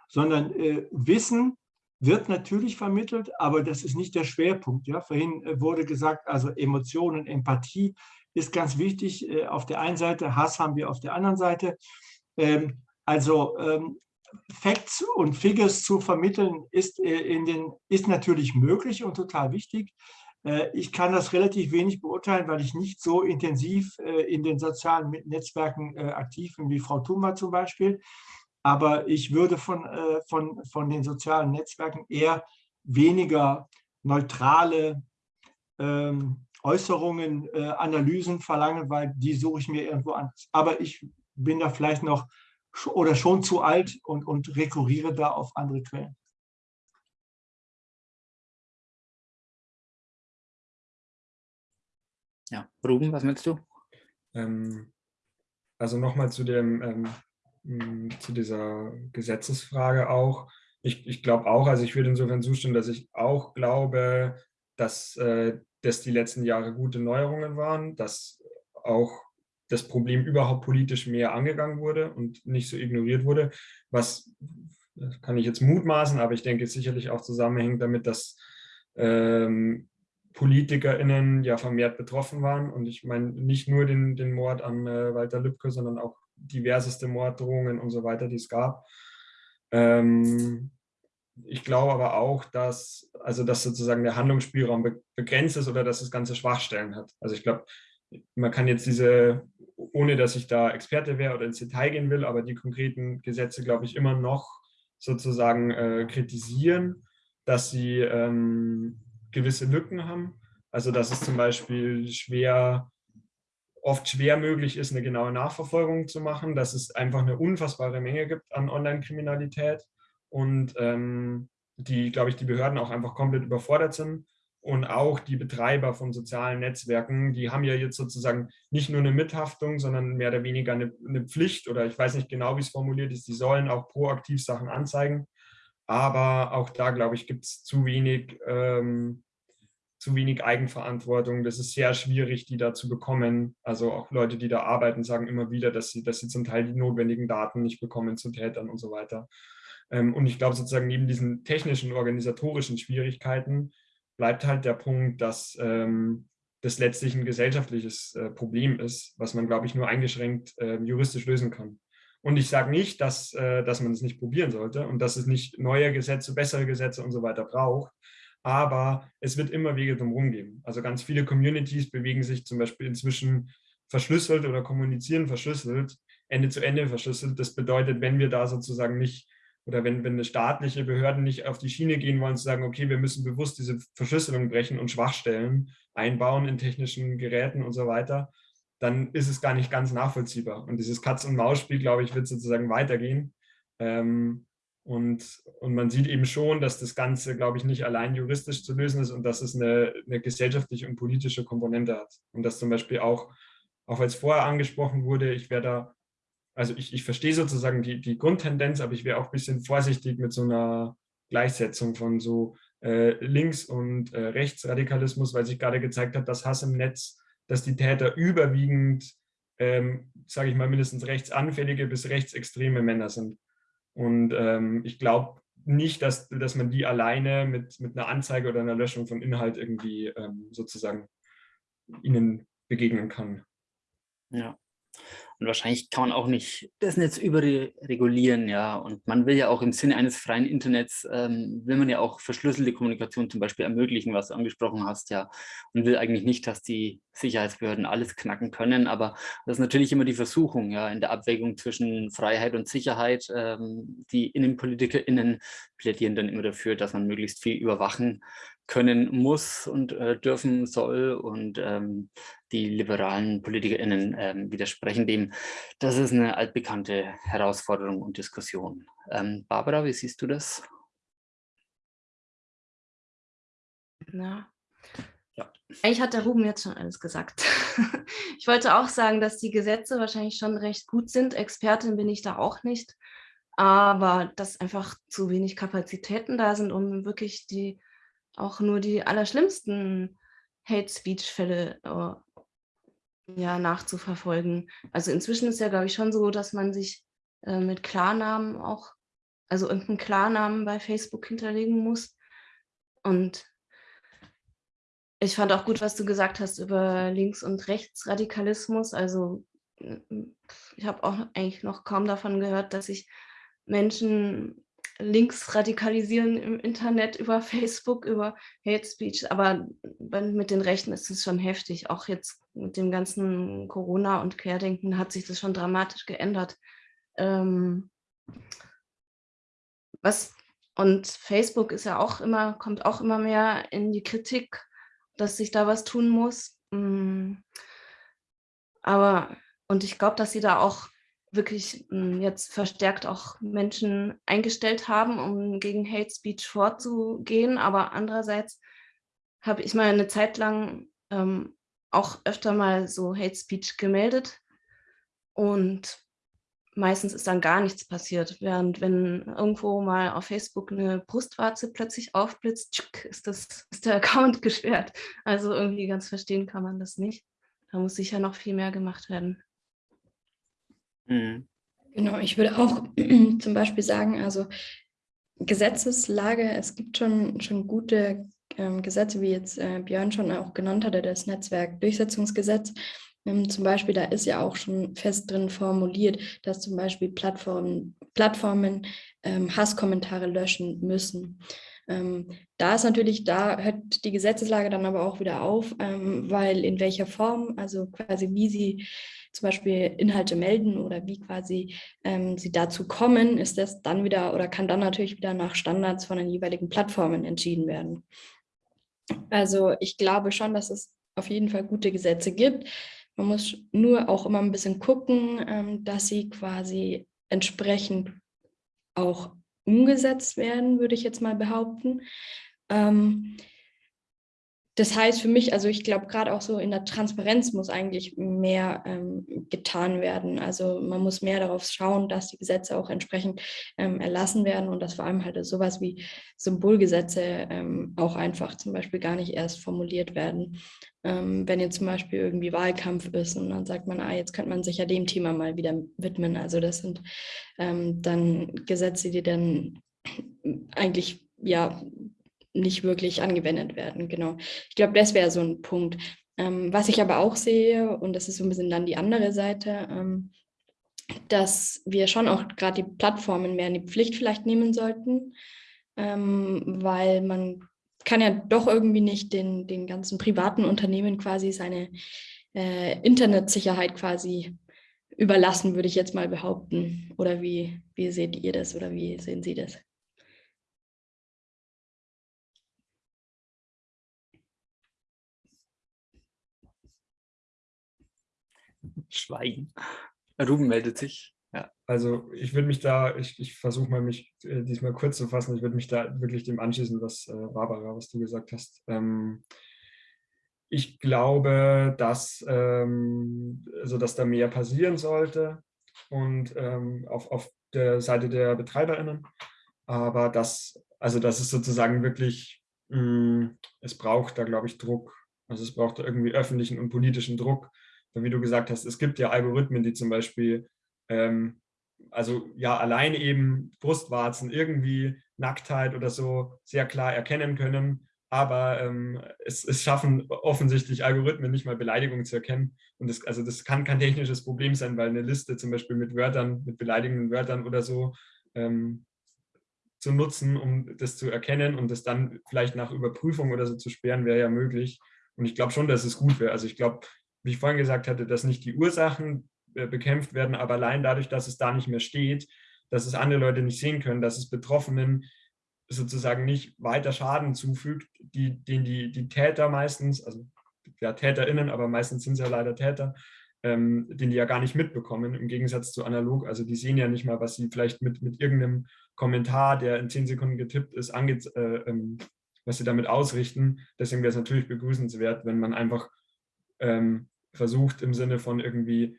Speaker 6: sondern äh, Wissen wird natürlich vermittelt, aber das ist nicht der Schwerpunkt. Ja? Vorhin äh, wurde gesagt, also Emotionen, Empathie ist ganz wichtig. Äh, auf der einen Seite, Hass haben wir auf der anderen Seite. Ähm, also ähm, Facts und Figures zu vermitteln ist, äh, in den, ist natürlich möglich und total wichtig. Äh, ich kann das relativ wenig beurteilen, weil ich nicht so intensiv äh, in den sozialen Netzwerken äh, aktiv bin wie Frau Thuma zum Beispiel. Aber ich würde von, von, von den sozialen Netzwerken eher weniger neutrale ähm, Äußerungen, Analysen verlangen, weil die suche ich mir irgendwo an. Aber ich bin da vielleicht noch oder schon zu alt und, und rekurriere da auf andere Quellen.
Speaker 1: Ja, Ruben, was möchtest du?
Speaker 7: Ähm, also nochmal zu dem ähm, zu dieser Gesetzesfrage auch. Ich, ich glaube auch, also ich würde insofern zustimmen, dass ich auch glaube, dass, äh, dass die letzten Jahre gute Neuerungen waren, dass auch das Problem überhaupt politisch mehr angegangen wurde und nicht so ignoriert wurde, was kann ich jetzt mutmaßen, aber ich denke sicherlich auch zusammenhängt damit, dass ähm, PolitikerInnen ja vermehrt betroffen waren. Und ich meine nicht nur den, den Mord an äh, Walter Lübcke, sondern auch diverseste Morddrohungen und so weiter, die es gab. Ähm, ich glaube aber auch, dass, also dass sozusagen der Handlungsspielraum be begrenzt ist oder dass das Ganze Schwachstellen hat. Also ich glaube, man kann jetzt diese, ohne dass ich da Experte wäre oder ins Detail gehen will, aber die konkreten Gesetze, glaube ich, immer noch sozusagen äh, kritisieren, dass sie ähm, gewisse Lücken haben. Also dass es zum Beispiel schwer, oft schwer möglich ist, eine genaue Nachverfolgung zu machen, dass es einfach eine unfassbare Menge gibt an Online-Kriminalität und ähm, die, glaube ich, die Behörden auch einfach komplett überfordert sind. Und auch die Betreiber von sozialen Netzwerken, die haben ja jetzt sozusagen nicht nur eine Mithaftung, sondern mehr oder weniger eine, eine Pflicht oder ich weiß nicht genau, wie es formuliert ist, die sollen auch proaktiv Sachen anzeigen. Aber auch da, glaube ich, gibt es zu wenig, ähm, zu wenig Eigenverantwortung. Das ist sehr schwierig, die da zu bekommen. Also auch Leute, die da arbeiten, sagen immer wieder, dass sie, dass sie zum Teil die notwendigen Daten nicht bekommen zu Tätern und so weiter. Ähm, und ich glaube sozusagen neben diesen technischen, organisatorischen Schwierigkeiten bleibt halt der Punkt, dass ähm, das letztlich ein gesellschaftliches äh, Problem ist, was man, glaube ich, nur eingeschränkt äh, juristisch lösen kann. Und ich sage nicht, dass, äh, dass man es nicht probieren sollte und dass es nicht neue Gesetze, bessere Gesetze und so weiter braucht. Aber es wird immer Wege drumherum geben. Also ganz viele Communities bewegen sich zum Beispiel inzwischen verschlüsselt oder kommunizieren verschlüsselt, Ende zu Ende verschlüsselt. Das bedeutet, wenn wir da sozusagen nicht oder wenn, wenn staatliche Behörden nicht auf die Schiene gehen wollen, zu sagen, okay, wir müssen bewusst diese Verschlüsselung brechen und Schwachstellen einbauen in technischen Geräten und so weiter, dann ist es gar nicht ganz nachvollziehbar. Und dieses Katz-und-Maus-Spiel, glaube ich, wird sozusagen weitergehen. Ähm, und, und man sieht eben schon, dass das Ganze, glaube ich, nicht allein juristisch zu lösen ist und dass es eine, eine gesellschaftliche und politische Komponente hat. Und dass zum Beispiel auch, auch als vorher angesprochen wurde, ich wäre da also ich, ich verstehe sozusagen die, die Grundtendenz, aber ich wäre auch ein bisschen vorsichtig mit so einer Gleichsetzung von so äh, Links- und äh, Rechtsradikalismus, weil sich gerade gezeigt hat, dass Hass im Netz, dass die Täter überwiegend, ähm, sage ich mal, mindestens rechtsanfällige bis rechtsextreme Männer sind. Und ähm, ich glaube nicht, dass, dass man die alleine mit, mit einer Anzeige oder einer Löschung von Inhalt irgendwie ähm, sozusagen ihnen begegnen kann.
Speaker 1: Ja. Und wahrscheinlich kann man auch nicht das Netz überregulieren, ja. Und man will ja auch im Sinne eines freien Internets, ähm, will man ja auch verschlüsselte Kommunikation zum Beispiel ermöglichen, was du angesprochen hast, ja. Und will eigentlich nicht, dass die Sicherheitsbehörden alles knacken können. Aber das ist natürlich immer die Versuchung, ja, in der Abwägung zwischen Freiheit und Sicherheit. Ähm, die InnenpolitikerInnen plädieren dann immer dafür, dass man möglichst viel überwachen können muss und äh, dürfen soll. Und ähm, die liberalen PolitikerInnen ähm, widersprechen dem. Das ist eine altbekannte Herausforderung und Diskussion. Ähm, Barbara, wie siehst du das?
Speaker 4: Na, ja. Eigentlich hat der Ruben jetzt schon alles gesagt. <laughs> ich wollte auch sagen, dass die Gesetze wahrscheinlich schon recht gut sind. Expertin bin ich da auch nicht. Aber dass einfach zu wenig Kapazitäten da sind, um wirklich die auch nur die allerschlimmsten Hate-Speech-Fälle uh, ja, nachzuverfolgen. Also inzwischen ist ja, glaube ich, schon so, dass man sich äh, mit Klarnamen auch, also irgendeinen Klarnamen bei Facebook hinterlegen muss. Und ich fand auch gut, was du gesagt hast über Links- und Rechtsradikalismus. Also ich habe auch eigentlich noch kaum davon gehört, dass sich Menschen links radikalisieren im Internet über <laughs> Facebook, über Hate Speech. Aber mit den Rechten ist es schon heftig. Auch jetzt mit dem ganzen Corona und Querdenken hat sich das schon dramatisch geändert. Ähm, was, und Facebook ist ja auch immer, kommt auch immer mehr in die Kritik, dass sich da was tun muss. Mm. Aber, und ich glaube, dass sie da auch wirklich hm, jetzt verstärkt auch Menschen eingestellt haben, um gegen Hate Speech vorzugehen. Aber andererseits habe ich mal eine Zeit lang ähm, auch öfter mal so Hate Speech gemeldet und meistens ist dann gar nichts passiert. Während wenn irgendwo mal auf Facebook eine Brustwarze plötzlich aufblitzt, ist, das, ist der <laughs> Account gesperrt. Also irgendwie ganz verstehen kann man das nicht. Da muss sicher noch viel mehr gemacht werden.
Speaker 2: Mhm. Genau, ich würde auch <clears throat> zum Beispiel sagen, also Gesetzeslage, es gibt schon, schon gute ähm, Gesetze, wie jetzt äh, Björn schon auch genannt hatte, das Netzwerkdurchsetzungsgesetz. Ähm, zum Beispiel, da ist ja auch schon fest drin formuliert, dass zum Beispiel Plattformen, Plattformen ähm, Hasskommentare löschen müssen. Ähm, da ist natürlich, da hört die Gesetzeslage dann aber auch wieder auf, ähm, weil in welcher Form, also quasi wie sie zum Beispiel Inhalte melden oder wie quasi ähm, sie dazu kommen, ist das dann wieder oder kann dann natürlich wieder nach Standards von den jeweiligen Plattformen entschieden werden. Also ich glaube schon, dass es auf jeden Fall gute Gesetze gibt. Man muss nur auch immer ein bisschen gucken, ähm, dass sie quasi entsprechend auch umgesetzt werden, würde ich jetzt mal behaupten. Ähm, das heißt für mich, also ich glaube gerade auch so in der Transparenz muss eigentlich mehr ähm, getan werden. Also man muss mehr darauf schauen, dass die Gesetze auch entsprechend ähm, erlassen werden und dass vor allem halt sowas wie Symbolgesetze ähm, auch einfach zum Beispiel gar nicht erst formuliert werden. Ähm, wenn jetzt zum Beispiel irgendwie Wahlkampf ist und dann sagt man, ah, jetzt könnte man sich ja dem Thema mal wieder widmen. Also das sind ähm, dann Gesetze, die dann eigentlich ja nicht wirklich angewendet werden. Genau. Ich glaube, das wäre so ein Punkt. Ähm, was ich aber auch sehe, und das ist so ein bisschen dann die andere Seite, ähm, dass wir schon auch gerade die Plattformen mehr in die Pflicht vielleicht nehmen sollten, ähm, weil man kann ja doch irgendwie nicht den, den ganzen privaten Unternehmen quasi seine äh, Internetsicherheit quasi überlassen, würde ich jetzt mal behaupten. Oder wie, wie seht ihr das oder wie sehen Sie das?
Speaker 1: Schweigen. Ruben meldet sich. Ja.
Speaker 7: Also ich würde mich da, ich, ich versuche mal mich äh, diesmal kurz zu fassen, ich würde mich da wirklich dem anschließen, was äh, Barbara, was du gesagt hast. Ähm, ich glaube, dass, ähm, also dass da mehr passieren sollte und ähm, auf, auf der Seite der BetreiberInnen, aber das, also das ist sozusagen wirklich, mh, mm, es braucht da, glaube ich, Druck. Also es braucht irgendwie öffentlichen und politischen Druck, wie du gesagt hast, es gibt ja Algorithmen, die zum Beispiel, ähm, also ja, allein eben Brustwarzen, irgendwie Nacktheit oder so sehr klar erkennen können, aber ähm, es, es, schaffen offensichtlich Algorithmen nicht mal Beleidigungen zu erkennen. Und das, also das kann kein technisches Problem sein, weil eine Liste zum Beispiel mit Wörtern, mit beleidigenden Wörtern oder so ähm, zu nutzen, um das zu erkennen und das dann vielleicht nach Überprüfung oder so zu sperren, wäre ja möglich. Und ich glaube schon, dass es gut wäre. Also ich glaube, wie ich vorhin gesagt hatte, dass nicht die Ursachen äh, bekämpft werden, aber allein dadurch, dass es da nicht mehr steht, dass es andere Leute nicht sehen können, dass es Betroffenen sozusagen nicht weiter Schaden zufügt, die, den die, die Täter meistens, also ja TäterInnen, aber meistens sind es ja leider Täter, ähm, den die ja gar nicht mitbekommen, im Gegensatz zu analog. Also die sehen ja nicht mal, was sie vielleicht mit, mit irgendeinem Kommentar, der in zehn Sekunden getippt ist, ange äh, ähm, was sie damit ausrichten. Deswegen wäre es natürlich begrüßenswert, wenn man einfach ähm, versucht im Sinne von irgendwie,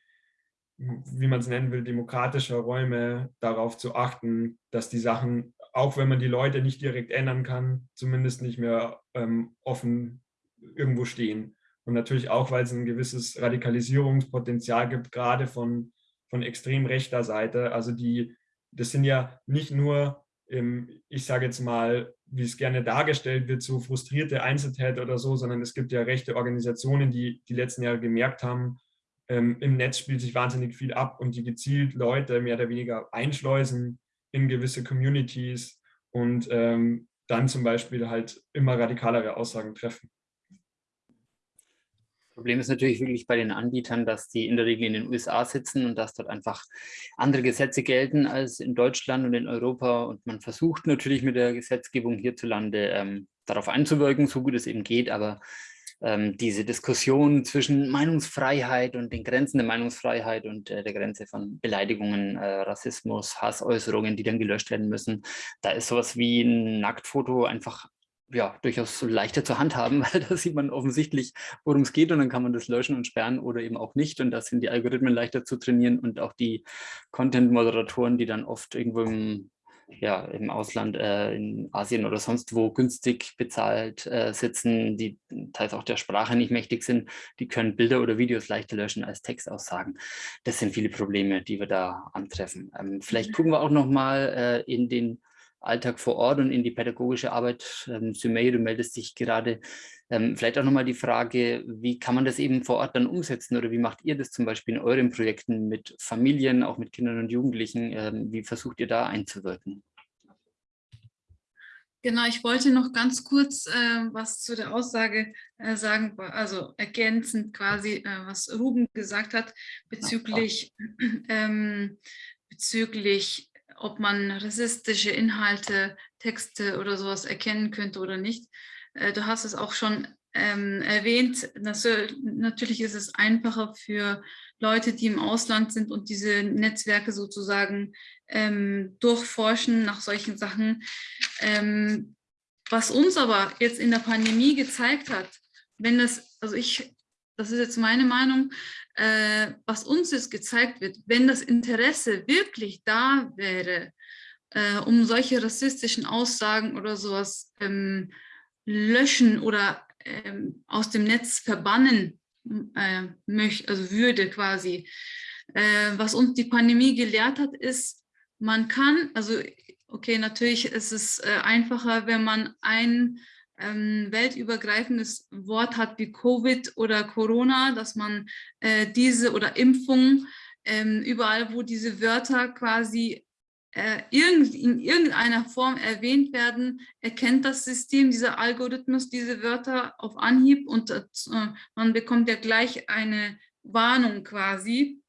Speaker 7: wie man es nennen will, demokratischer Räume darauf zu achten, dass die Sachen, auch wenn man die Leute nicht direkt ändern kann, zumindest nicht mehr ähm, offen irgendwo stehen. Und natürlich auch, weil es ein gewisses Radikalisierungspotenzial gibt, gerade von, von extrem rechter Seite. Also die, das sind ja nicht nur, ähm, ich sage jetzt mal, wie es gerne dargestellt wird, so frustrierte Einzeltäter oder so, sondern es gibt ja rechte Organisationen, die die letzten Jahre gemerkt haben, ähm, im Netz spielt sich wahnsinnig viel ab und die gezielt Leute mehr oder weniger einschleusen in gewisse Communities und ähm, dann zum Beispiel halt immer radikalere Aussagen treffen.
Speaker 1: Problem ist natürlich wirklich bei den Anbietern, dass die in der Regel in den USA sitzen und dass dort einfach andere Gesetze gelten als in Deutschland und in Europa. Und man versucht natürlich mit der Gesetzgebung hierzulande ähm, darauf einzuwirken, so gut es eben geht. Aber ähm, diese Diskussion zwischen Meinungsfreiheit und den Grenzen der Meinungsfreiheit und äh, der Grenze von Beleidigungen, äh, Rassismus, Hassäußerungen, die dann gelöscht werden müssen. Da ist sowas wie ein Nacktfoto einfach ja, durchaus leichter zu handhaben, <laughs> weil da sieht man offensichtlich, worum es geht und dann kann man das löschen und sperren oder eben auch nicht und da sind die Algorithmen leichter zu trainieren und auch die Content-Moderatoren, die dann oft irgendwo im ja, im Ausland, äh, in Asien oder sonst wo günstig bezahlt äh, sitzen, die teils auch der Sprache nicht mächtig sind, die können Bilder oder Videos leichter löschen als Textaussagen. Das sind viele Probleme, die wir da antreffen. Ähm, vielleicht gucken wir auch noch mal äh, in den Alltag vor Ort und in die pädagogische Arbeit. Ähm, Sumei, du meldest dich gerade. Ähm, vielleicht auch nochmal die Frage, wie kann man das eben vor Ort dann umsetzen oder wie macht ihr das zum Beispiel in euren Projekten mit Familien, auch mit Kindern und Jugendlichen? Ähm, wie versucht ihr da einzuwirken?
Speaker 3: Genau, ich wollte noch ganz kurz äh, was zu der Aussage äh, sagen, also ergänzend quasi, äh, was Ruben gesagt hat bezüglich, ähm, bezüglich ob man rassistische Inhalte, Texte oder sowas erkennen könnte oder nicht. Äh, du hast es auch schon ähm, erwähnt, natürlich ist es einfacher für Leute, die im Ausland sind und diese Netzwerke sozusagen ähm, durchforschen nach solchen Sachen. Ähm, was uns aber jetzt in der Pandemie gezeigt hat, wenn das, also ich, das ist jetzt meine Meinung, äh, was uns jetzt gezeigt wird, wenn das Interesse wirklich da wäre, äh, um solche rassistischen Aussagen oder sowas ähm, löschen oder ähm, aus dem Netz verbannen äh, möchte, also würde quasi. Äh, was uns die Pandemie gelehrt hat, ist, man kann, also okay, natürlich ist es äh, einfacher, wenn man ein ähm, weltübergreifendes Wort hat wie Covid oder Corona, dass man äh, diese oder Impfung, ähm, überall wo diese Wörter quasi äh, in irgendeiner Form erwähnt werden, erkennt das System, dieser Algorithmus, diese Wörter auf Anhieb und äh, man bekommt ja gleich eine Warnung quasi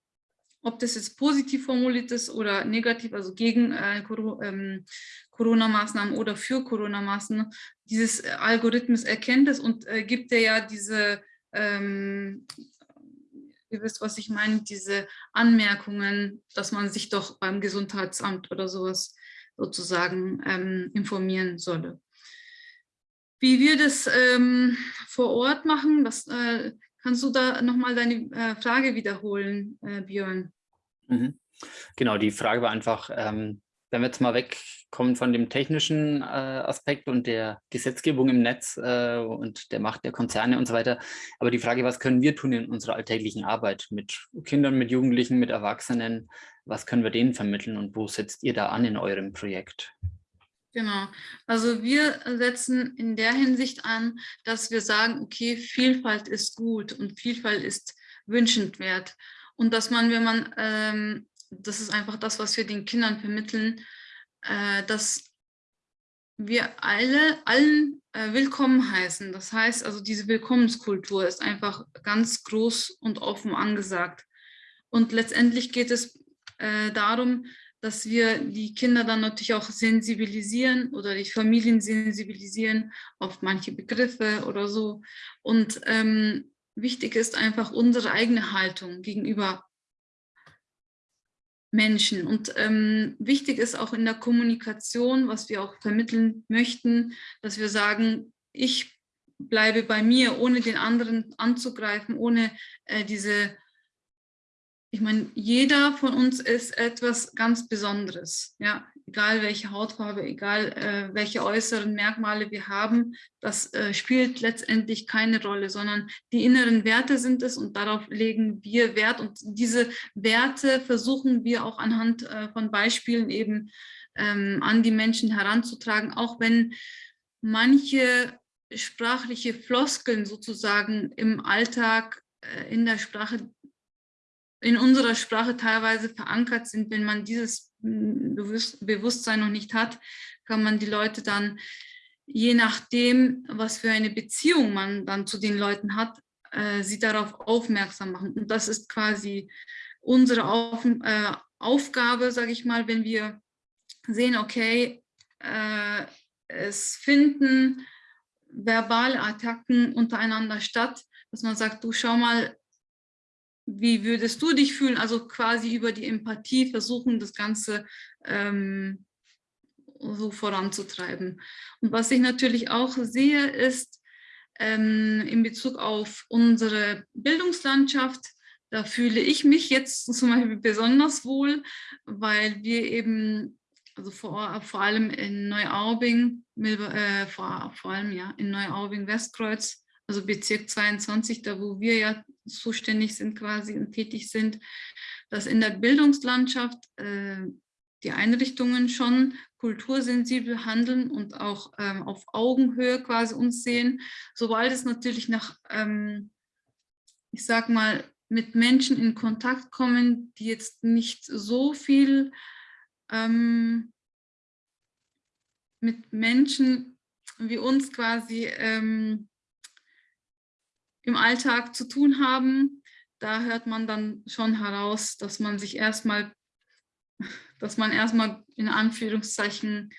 Speaker 3: ob das jetzt positiv formuliert ist oder negativ, also gegen äh, ähm, Corona-Maßnahmen oder für Corona-Maßnahmen, dieses äh, Algorithmus erkennt es und äh, gibt er ja diese, ähm, ihr wisst, was ich meine, diese Anmerkungen, dass man sich doch beim Gesundheitsamt oder sowas sozusagen ähm, informieren solle. Wie wir das ähm, vor Ort machen, das äh, kannst du da nochmal deine äh, Frage wiederholen, äh, Björn?
Speaker 1: Mhm. Genau, die Frage war einfach, ähm, wenn wir jetzt mal wegkommen von dem technischen äh, Aspekt und der Gesetzgebung im Netz äh, und der Macht der Konzerne und so weiter, aber die Frage, was können wir tun in unserer alltäglichen Arbeit mit Kindern, mit Jugendlichen, mit Erwachsenen, was können wir denen vermitteln und wo setzt ihr da an in eurem Projekt?
Speaker 3: Genau, also wir setzen in der Hinsicht an, dass wir sagen, okay, Vielfalt ist gut und Vielfalt ist wünschenswert. Und dass man, wenn man ähm, das ist einfach das, was wir den Kindern vermitteln, äh, dass wir alle, allen äh, willkommen heißen. Das heißt, also diese Willkommenskultur ist einfach ganz groß und offen angesagt. Und letztendlich geht es äh, darum, dass wir die Kinder dann natürlich auch sensibilisieren oder die Familien sensibilisieren auf manche Begriffe oder so. Und ähm, wichtig ist einfach unsere eigene Haltung gegenüber Menschen. Und ähm, wichtig ist auch in der Kommunikation, was wir auch vermitteln möchten, dass wir sagen, ich bleibe bei mir, ohne den anderen anzugreifen, ohne äh, diese ich meine, jeder von uns ist etwas ganz Besonderes. Ja, egal welche Hautfarbe, egal äh, welche äußeren Merkmale wir haben, das äh, spielt letztendlich keine Rolle, sondern die inneren Werte sind es und darauf legen wir Wert. Und diese Werte versuchen wir auch anhand äh, von Beispielen eben ähm, an die Menschen heranzutragen, auch wenn manche sprachliche Floskeln sozusagen im Alltag äh, in der Sprache in unserer Sprache teilweise verankert sind. Wenn man dieses hm, Bewusstsein noch nicht hat, kann man die Leute dann, je nachdem, was für eine Beziehung man dann zu den Leuten hat, äh, sie darauf aufmerksam machen. Und das ist quasi unsere Auf, äh, Aufgabe, sage ich mal, wenn wir sehen, okay, äh, es finden verbale Attacken untereinander statt, dass man sagt, du schau mal, wie würdest du dich fühlen? Also quasi über die Empathie versuchen, das Ganze ähm, so voranzutreiben. Und was ich natürlich auch sehe, ist ähm, in Bezug auf unsere Bildungslandschaft, da fühle ich mich jetzt zum Beispiel besonders wohl, weil wir eben, also vor, vor allem in Neuaubing, äh, vor, vor allem ja in Neuaubing-Westkreuz, also Bezirk 22, da wo wir ja zuständig sind quasi und tätig sind, dass in der Bildungslandschaft äh, die Einrichtungen schon kultursensibel handeln und auch ähm, auf Augenhöhe quasi uns sehen, sobald es natürlich nach, ähm, ich sag mal, mit Menschen in Kontakt kommen, die jetzt nicht so viel ähm, mit Menschen wie uns quasi ähm, im Alltag zu tun haben, da hört man dann schon heraus, dass man sich erstmal dass man erstmal in Anführungszeichen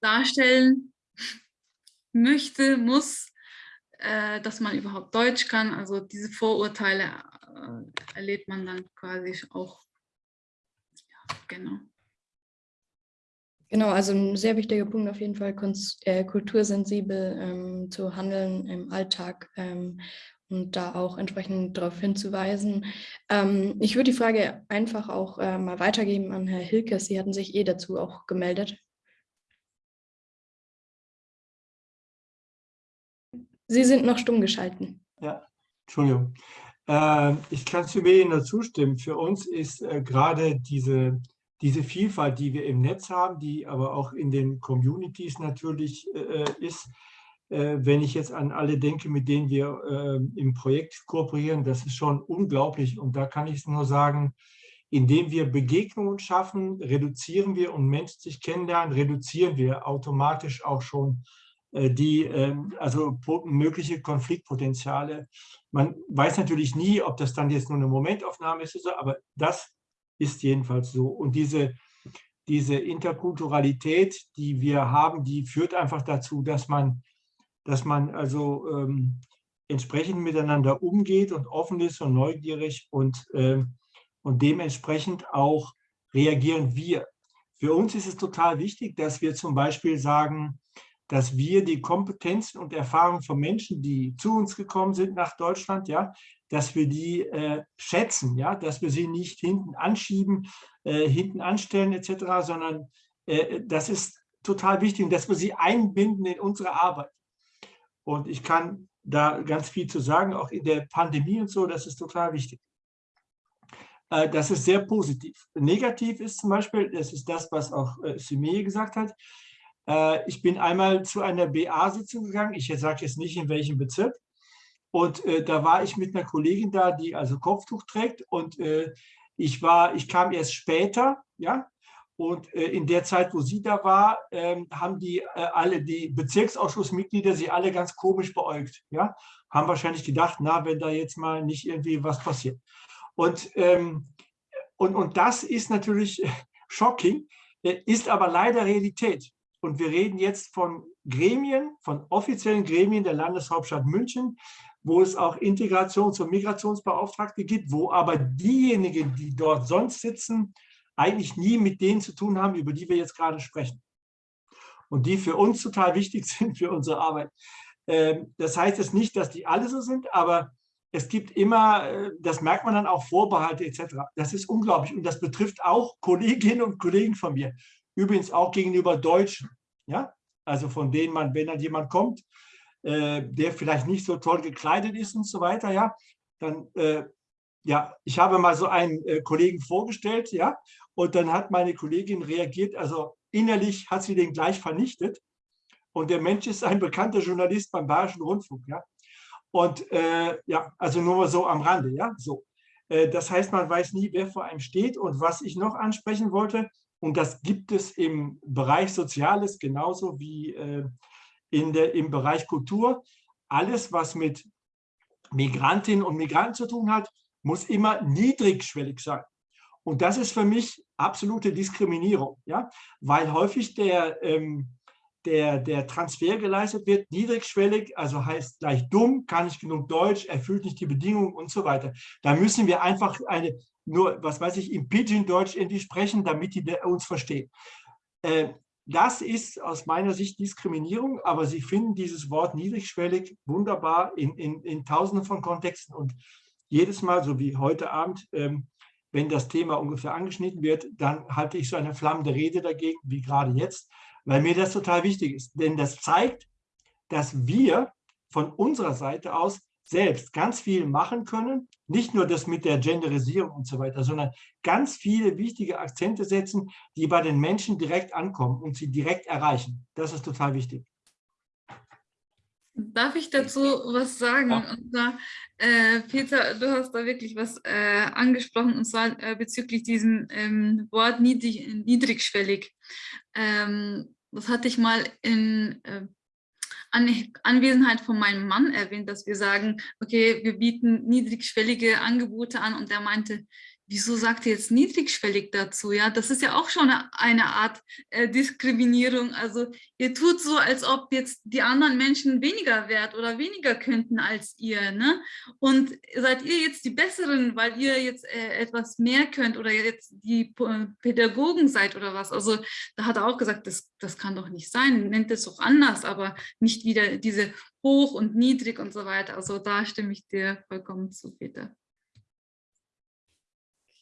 Speaker 3: darstellen möchte, muss, äh, dass man überhaupt Deutsch kann. Also diese Vorurteile äh, erlebt man dann quasi auch. Ja, genau.
Speaker 2: Genau, also ein sehr wichtiger Punkt auf jeden Fall, äh, kultursensibel ähm, zu handeln im Alltag ähm, und da auch entsprechend darauf hinzuweisen. Ähm, ich würde die Frage einfach auch äh, mal weitergeben an Herr Hilke. Sie hatten sich eh dazu auch gemeldet. Sie sind noch stumm geschalten.
Speaker 6: Ja, Entschuldigung. Äh, ich kann zu Ihnen zustimmen. Für uns ist äh, gerade diese, diese Vielfalt, die wir im Netz haben, die aber auch in den Communities natürlich äh, ist, äh, wenn ich jetzt an alle denke, mit denen wir äh, im Projekt kooperieren, das ist schon unglaublich. Und da kann ich nur sagen, indem wir Begegnungen schaffen, reduzieren wir und Menschen sich kennenlernen, reduzieren wir automatisch auch schon äh, die ähm, also mögliche Konfliktpotenziale. Man weiß natürlich nie, ob das dann jetzt nur eine Momentaufnahme ist, aber das ist jedenfalls so. Und diese, diese Interkulturalität, die wir haben, die führt einfach dazu, dass man dass man also ähm, entsprechend miteinander umgeht und offen ist und neugierig und, äh, und dementsprechend auch reagieren wir. Für uns ist es total wichtig, dass wir zum Beispiel sagen, dass wir die Kompetenzen und Erfahrungen von Menschen, die zu uns gekommen sind nach Deutschland, ja, dass wir die äh, schätzen, ja, dass wir sie nicht hinten anschieben, äh, hinten anstellen etc., sondern äh, das ist total wichtig dass wir sie einbinden in unsere Arbeit. Und ich kann da ganz viel zu sagen, auch in der Pandemie und so, das ist total wichtig. Äh, das ist sehr positiv. Negativ ist zum Beispiel, das ist das, was auch äh, Simee gesagt hat, äh, ich bin einmal zu einer BA-Sitzung gegangen, ich sage jetzt nicht in welchem Bezirk, und da war ich mit einer Kollegin da, die also Kopftuch trägt und ich war, ich kam erst später, ja, und äh, in der Zeit, wo sie da war, ähm, haben die äh, alle, die Bezirksausschussmitglieder, sie alle ganz komisch beäugt. Ja? Haben wahrscheinlich gedacht, na, wenn da jetzt mal nicht irgendwie was passiert. Und, ähm, und, und das ist natürlich <laughs> shocking, äh, ist aber leider Realität. Und wir reden jetzt von Gremien, von offiziellen Gremien der Landeshauptstadt München, wo es auch Integrations- und Migrationsbeauftragte gibt, wo aber diejenigen, die dort sonst sitzen, eigentlich nie mit denen zu tun haben, über die wir jetzt gerade sprechen. Und die für uns total wichtig <laughs> sind für unsere Arbeit. Ähm, das heißt jetzt nicht, dass die alle so sind, aber es gibt immer, äh, das merkt man dann auch, Vorbehalte etc. Das ist unglaublich und das betrifft auch Kolleginnen und Kollegen von mir. Übrigens auch gegenüber Deutschen. Ja? Also von denen man, wenn dann jemand kommt, äh, der vielleicht nicht so toll gekleidet ist und so weiter, ja, dann äh, ja, ich habe mal so einen äh, Kollegen vorgestellt, ja, und dann hat meine Kollegin reagiert, also innerlich hat sie den gleich vernichtet. Und der Mensch ist ein bekannter Journalist beim Bayerischen Rundfunk, ja. Und äh, ja, also nur mal so am Rande, ja, so. Äh, das heißt, man weiß nie, wer vor einem steht. Und was ich noch ansprechen wollte, und das gibt es im Bereich Soziales genauso wie äh, in der, im Bereich Kultur, alles, was mit Migrantinnen und Migranten zu tun hat, muss immer niedrigschwellig sein. Und das ist für mich absolute Diskriminierung, ja? weil häufig der, ähm, der, der Transfer geleistet wird, niedrigschwellig, also heißt gleich dumm, kann nicht genug Deutsch, erfüllt nicht die Bedingungen und so weiter. Da müssen wir einfach eine, nur, was weiß ich, im Pidgin-Deutsch irgendwie sprechen, damit die uns verstehen. Äh, das ist aus meiner Sicht Diskriminierung, aber Sie finden dieses Wort niedrigschwellig wunderbar in, in, in tausenden von Kontexten und jedes Mal, so wie heute Abend, ähm, wenn das Thema ungefähr angeschnitten wird, dann halte ich so eine flammende Rede dagegen, wie gerade jetzt, weil mir das total wichtig ist. Denn das zeigt, dass wir von unserer Seite aus selbst ganz viel machen können, nicht nur das mit der Genderisierung und so weiter, sondern ganz viele wichtige Akzente setzen, die bei den Menschen direkt ankommen und sie direkt erreichen. Das ist total wichtig.
Speaker 3: Darf ich dazu was sagen? Ja. Und zwar, äh, Peter, du hast da wirklich was äh, angesprochen, und zwar äh, bezüglich diesem ähm, Wort niedrig, niedrigschwellig. Ähm, das hatte ich mal in äh, An Anwesenheit von meinem Mann erwähnt, dass wir sagen, okay, wir bieten niedrigschwellige Angebote an und er meinte, wieso sagt ihr jetzt niedrigschwellig dazu? Ja, das ist ja auch schon eine Art äh, Diskriminierung. Also ihr tut so, als ob jetzt die anderen Menschen weniger wert oder weniger könnten als ihr. Ne? Und seid ihr jetzt die Besseren, weil ihr jetzt äh, etwas mehr könnt oder jetzt die Pädagogen seid oder was? Also da hat er auch gesagt, das, das kann doch nicht sein. Nennt es doch anders, aber nicht wieder diese hoch und niedrig und so weiter. Also da stimme ich dir vollkommen zu, Peter.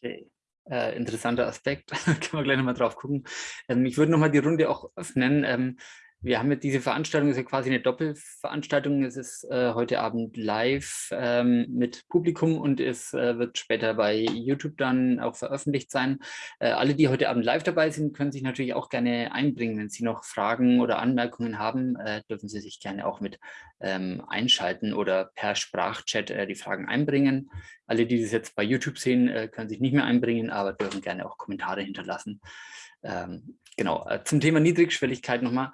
Speaker 1: Okay. Äh, interessanter Aspekt, <laughs> können wir gleich nochmal drauf gucken. Ähm, ich würde nochmal die Runde auch öffnen. Ähm, wir haben jetzt diese Veranstaltung, ist ja quasi eine Doppelveranstaltung. Es ist äh, heute Abend live ähm, mit Publikum und es äh, wird später bei YouTube dann auch veröffentlicht sein. Äh, alle, die heute Abend live dabei sind, können sich natürlich auch gerne einbringen. Wenn Sie noch Fragen oder Anmerkungen haben, äh, dürfen Sie sich gerne auch mit ähm, einschalten oder per Sprachchat äh, die Fragen einbringen. Alle, die das jetzt bei YouTube sehen, äh, können sich nicht mehr einbringen, aber dürfen gerne auch Kommentare hinterlassen. Ähm, genau, äh, zum Thema Niedrigschwelligkeit nochmal.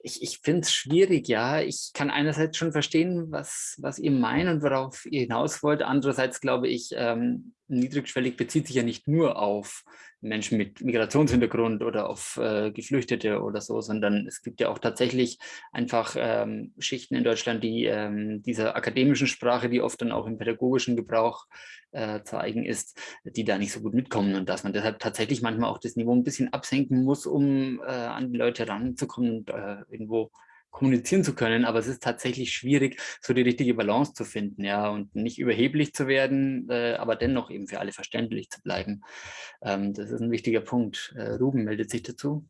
Speaker 1: Ich, ich finde es schwierig, ja. Ich kann einerseits schon verstehen, was, was ihr meint und worauf ihr hinaus wollt. Andererseits glaube ich, ähm, niedrigschwellig bezieht sich ja nicht nur auf Menschen mit Migrationshintergrund oder auf äh, Geflüchtete oder so, sondern es gibt ja auch tatsächlich einfach ähm, Schichten in Deutschland, die ähm, dieser akademischen Sprache, die oft dann auch im pädagogischen Gebrauch äh, zu eigen ist, die da nicht so gut mitkommen und dass man deshalb tatsächlich manchmal auch das Niveau ein bisschen absenken muss, um äh, an die Leute ranzukommen und äh, irgendwo kommunizieren zu können, aber es ist tatsächlich schwierig, so die richtige Balance zu finden, ja, und nicht überheblich zu werden, äh, aber dennoch eben für alle verständlich zu bleiben. Ähm, das ist ein wichtiger Punkt. Äh, Ruben meldet sich dazu.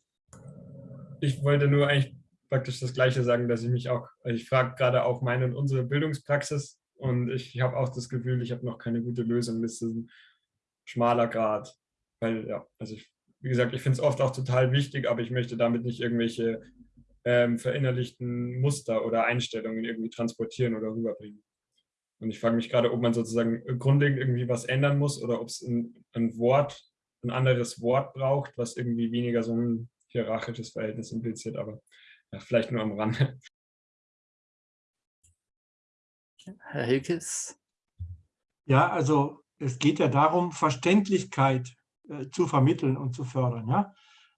Speaker 7: Ich wollte nur eigentlich praktisch das Gleiche sagen, dass ich mich auch, also ich frage gerade auch meine und unsere Bildungspraxis und ich habe auch das Gefühl, ich habe noch keine gute Lösung, das ist ein schmaler Grad, weil ja, also ich, wie gesagt, ich finde es oft auch total wichtig, aber ich möchte damit nicht irgendwelche ähm, verinnerlichten Muster oder Einstellungen irgendwie transportieren oder rüberbringen. Und ich frage mich gerade, ob man sozusagen grundlegend irgendwie was ändern muss oder ob es ein, ein, Wort, ein anderes Wort braucht, was irgendwie weniger so ein hierarchisches Verhältnis impliziert, aber ja, vielleicht nur am Rande.
Speaker 1: Herr Hilkes?
Speaker 6: Ja, also es geht ja darum, Verständlichkeit äh, zu vermitteln und zu fördern. Ja?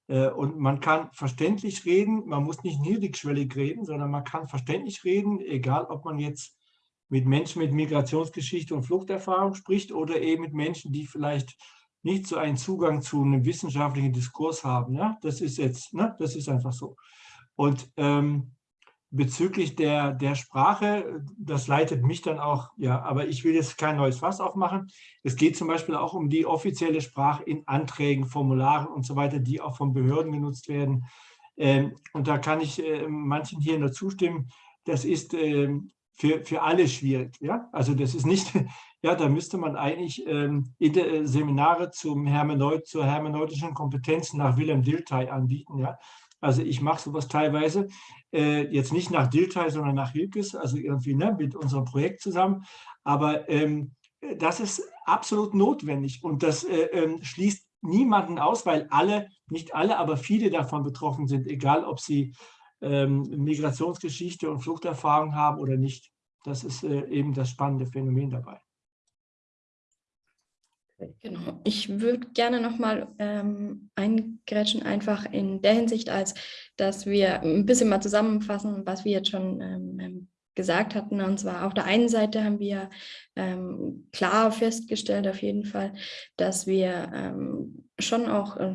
Speaker 6: Äh, und man kann verständlich reden, man muss nicht niedrigschwellig reden, sondern man kann verständlich reden, egal ob man jetzt mit Menschen mit Migrationsgeschichte und Fluchterfahrung spricht oder eben mit Menschen, die vielleicht nicht so einen Zugang zu einem wissenschaftlichen Diskurs haben. Ja? Das ist jetzt, ne? das ist einfach so. Und ähm, bezüglich der, der Sprache, das leitet mich dann auch, ja, aber ich will jetzt kein neues Fass aufmachen. Es geht zum Beispiel auch um die offizielle Sprache in Anträgen, Formularen und so weiter, die auch von Behörden genutzt werden. Ähm, und da kann ich äh, manchen hier nur zustimmen. Das ist ähm, für, für alle schwierig. Ja? Also das ist nicht, <laughs> ja, da müsste man eigentlich ähm, Seminare zum Hermeneut, zur hermeneutischen Kompetenz nach Wilhelm Dilthey anbieten. Ja? Also ich mache sowas teilweise, äh, jetzt nicht nach Dilthey, sondern nach Hilkes, also irgendwie ne, mit unserem Projekt zusammen. Aber ähm, das ist absolut notwendig und das äh, äh, schließt niemanden aus, weil alle, nicht alle, aber viele davon betroffen sind, egal ob sie ähm, Migrationsgeschichte und Fluchterfahrung haben oder nicht. Das ist äh, eben das spannende Phänomen dabei.
Speaker 2: Genau. Ich würde gerne nochmal ähm, eingrätschen, einfach in der Hinsicht, als dass wir ein bisschen mal zusammenfassen, was wir jetzt schon ähm, ähm gesagt hatten. Und zwar auf der einen Seite haben wir ähm, klar festgestellt, auf jeden Fall, dass wir ähm, schon auch äh,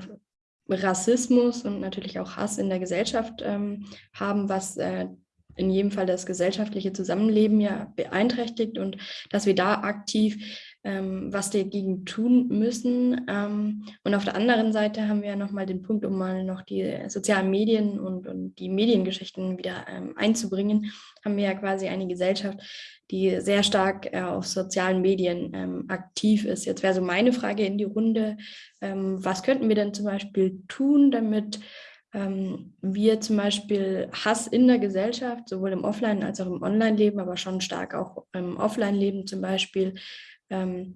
Speaker 2: Rassismus und natürlich auch Hass in der Gesellschaft ähm, haben, was äh, in jedem Fall das gesellschaftliche Zusammenleben ja beeinträchtigt und dass wir da aktiv ähm, was dagegen tun müssen. Ähm, und auf der anderen Seite haben wir nochmal den Punkt, um mal noch die sozialen Medien und, und die Mediengeschichten wieder ähm, einzubringen, haben wir ja quasi eine Gesellschaft, die sehr stark äh, auf sozialen Medien ähm, aktiv ist. Jetzt wäre so meine Frage in die Runde, ähm, was könnten wir denn zum Beispiel tun, damit ähm, wir zum Beispiel Hass in der Gesellschaft, sowohl im Offline- als auch im Online-Leben, aber schon stark auch im Offline-Leben zum Beispiel, ähm,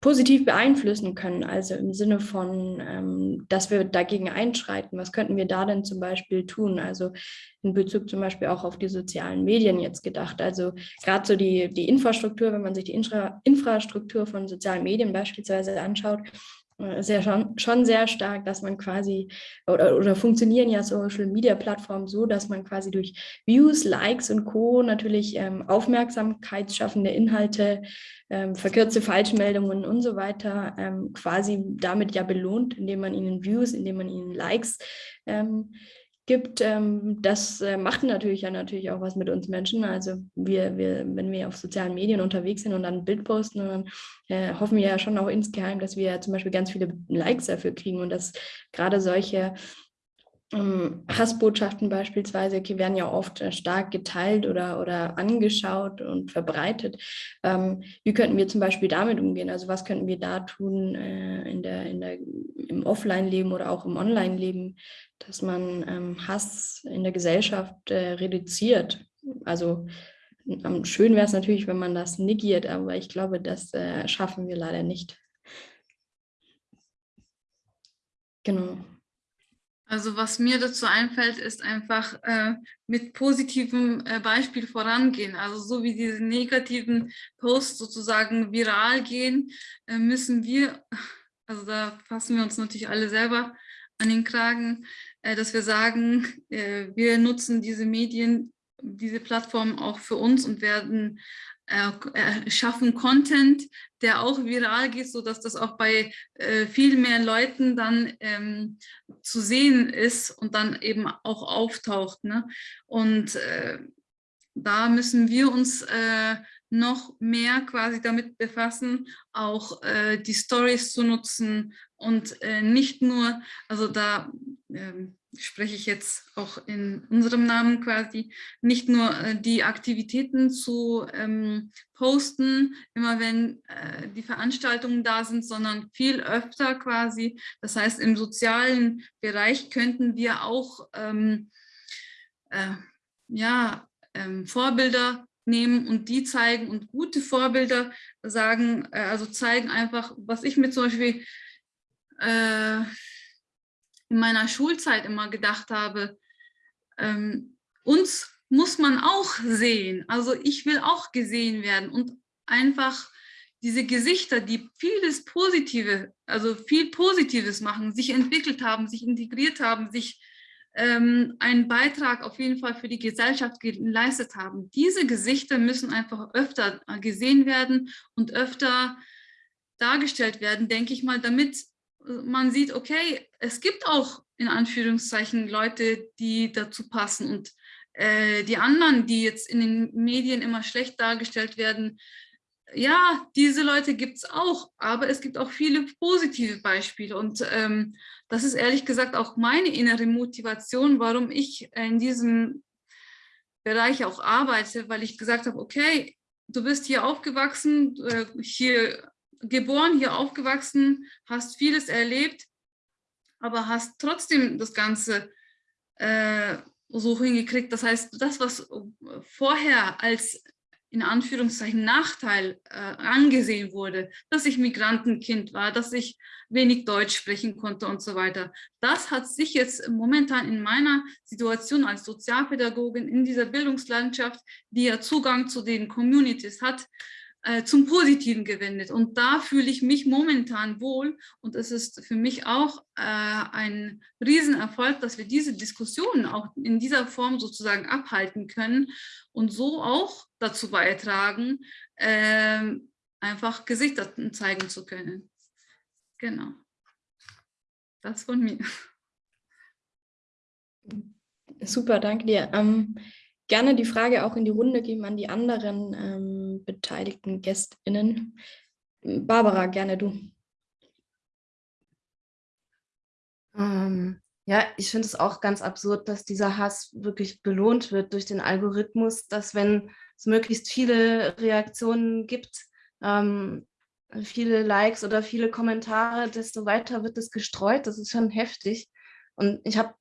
Speaker 2: positiv beeinflussen können. Also im Sinne von, ähm, dass wir dagegen einschreiten. Was könnten wir da denn zum Beispiel tun? Also in Bezug zum Beispiel auch auf die sozialen Medien jetzt gedacht. Also gerade so die, die Infrastruktur, wenn man sich die Infra Infrastruktur von sozialen Medien beispielsweise anschaut, äh, ja schon, schon sehr stark, dass man quasi, oder, oder funktionieren ja Social-Media-Plattformen so, dass man quasi durch Views, Likes und Co. natürlich ähm, aufmerksamkeitsschaffende Inhalte, ähm, verkürzte Falschmeldungen und so weiter ähm, quasi damit ja belohnt, indem man ihnen Views, indem man ihnen Likes ähm, gibt, ähm, das äh, macht natürlich ja natürlich auch was mit uns Menschen. Also wir, wir, wenn wir auf sozialen Medien unterwegs sind und dann ein Bild posten, dann äh, hoffen wir ja schon auch insgeheim, dass wir zum Beispiel ganz viele Likes dafür kriegen und dass gerade solche Hassbotschaften beispielsweise okay, werden ja oft äh, stark geteilt oder, oder angeschaut und verbreitet. Ähm, wie könnten wir zum Beispiel damit umgehen? Also was könnten wir da tun äh, in der, in der, im Offline-Leben oder auch im Online-Leben, dass man ähm, Hass in der Gesellschaft äh, reduziert? Also schön wäre es natürlich, wenn man das negiert, aber ich glaube, das äh, schaffen wir leider nicht. Genau.
Speaker 3: Also was mir dazu einfällt, ist einfach äh, mit positivem äh, Beispiel vorangehen. Also so wie diese negativen Posts sozusagen viral gehen, äh, müssen wir, also da fassen wir uns natürlich alle selber an den Kragen, äh, dass wir sagen, äh, wir nutzen diese Medien, diese Plattformen auch für uns und werden äh, schaffen Content, der auch viral geht, sodass das auch bei äh, viel mehr Leuten dann ähm, zu sehen ist und dann eben auch auftaucht. Ne? Und äh, da müssen wir uns äh, noch mehr quasi damit befassen, auch äh, die Stories zu nutzen und äh, nicht nur, also da ähm, spreche ich jetzt auch in unserem Namen quasi, nicht nur äh, die Aktivitäten zu ähm, posten, immer wenn äh, die Veranstaltungen da sind, sondern viel öfter quasi. Das heißt, im sozialen Bereich könnten wir auch ähm, äh, ja, ähm, Vorbilder nehmen und die zeigen und gute Vorbilder sagen, äh, also zeigen einfach, was ich mir zum Beispiel äh, in meiner Schulzeit immer gedacht habe, ähm, uns muss man auch sehen. Also ich will auch gesehen werden und einfach diese Gesichter, die vieles Positive, also viel Positives machen, sich entwickelt haben, sich integriert haben, sich ähm, einen Beitrag auf jeden Fall für die Gesellschaft geleistet haben. Diese Gesichter müssen einfach öfter gesehen werden und öfter dargestellt werden, denke ich mal, damit man sieht, okay, es gibt auch in Anführungszeichen Leute, die dazu passen und äh, die anderen, die jetzt in den Medien immer schlecht dargestellt werden, ja, diese Leute gibt es auch, aber es gibt auch viele positive Beispiele und ähm, das ist ehrlich gesagt auch meine innere Motivation, warum ich in diesem Bereich auch arbeite, weil ich gesagt habe, okay, du bist hier aufgewachsen, äh, hier geboren, hier aufgewachsen, hast vieles erlebt, aber hast trotzdem das Ganze äh, so hingekriegt. Das heißt, das, was vorher als in Anführungszeichen Nachteil äh, angesehen wurde, dass ich Migrantenkind war, dass ich wenig Deutsch sprechen konnte und so weiter. Das hat sich jetzt momentan in meiner Situation als Sozialpädagogin in dieser Bildungslandschaft, die ja Zugang zu den Communities hat, äh, zum Positiven gewendet. Und da fühle ich mich momentan wohl. Und es ist für mich auch äh, ein Riesenerfolg, dass wir diese Diskussionen auch in dieser Form sozusagen abhalten können und so auch dazu beitragen, äh, einfach Gesichter zeigen zu können. Genau. Das von mir.
Speaker 2: Super, danke dir. Ähm, gerne die Frage auch in die Runde geben an die anderen ähm, beteiligten GästInnen. Barbara, gerne du.
Speaker 4: Ähm, ja, ich finde es auch ganz absurd, dass dieser Hass wirklich belohnt wird durch den Algorithmus, dass wenn es möglichst viele Reaktionen gibt, ähm, viele Likes oder viele Kommentare, desto weiter wird es gestreut. Das ist schon heftig. Und ich habe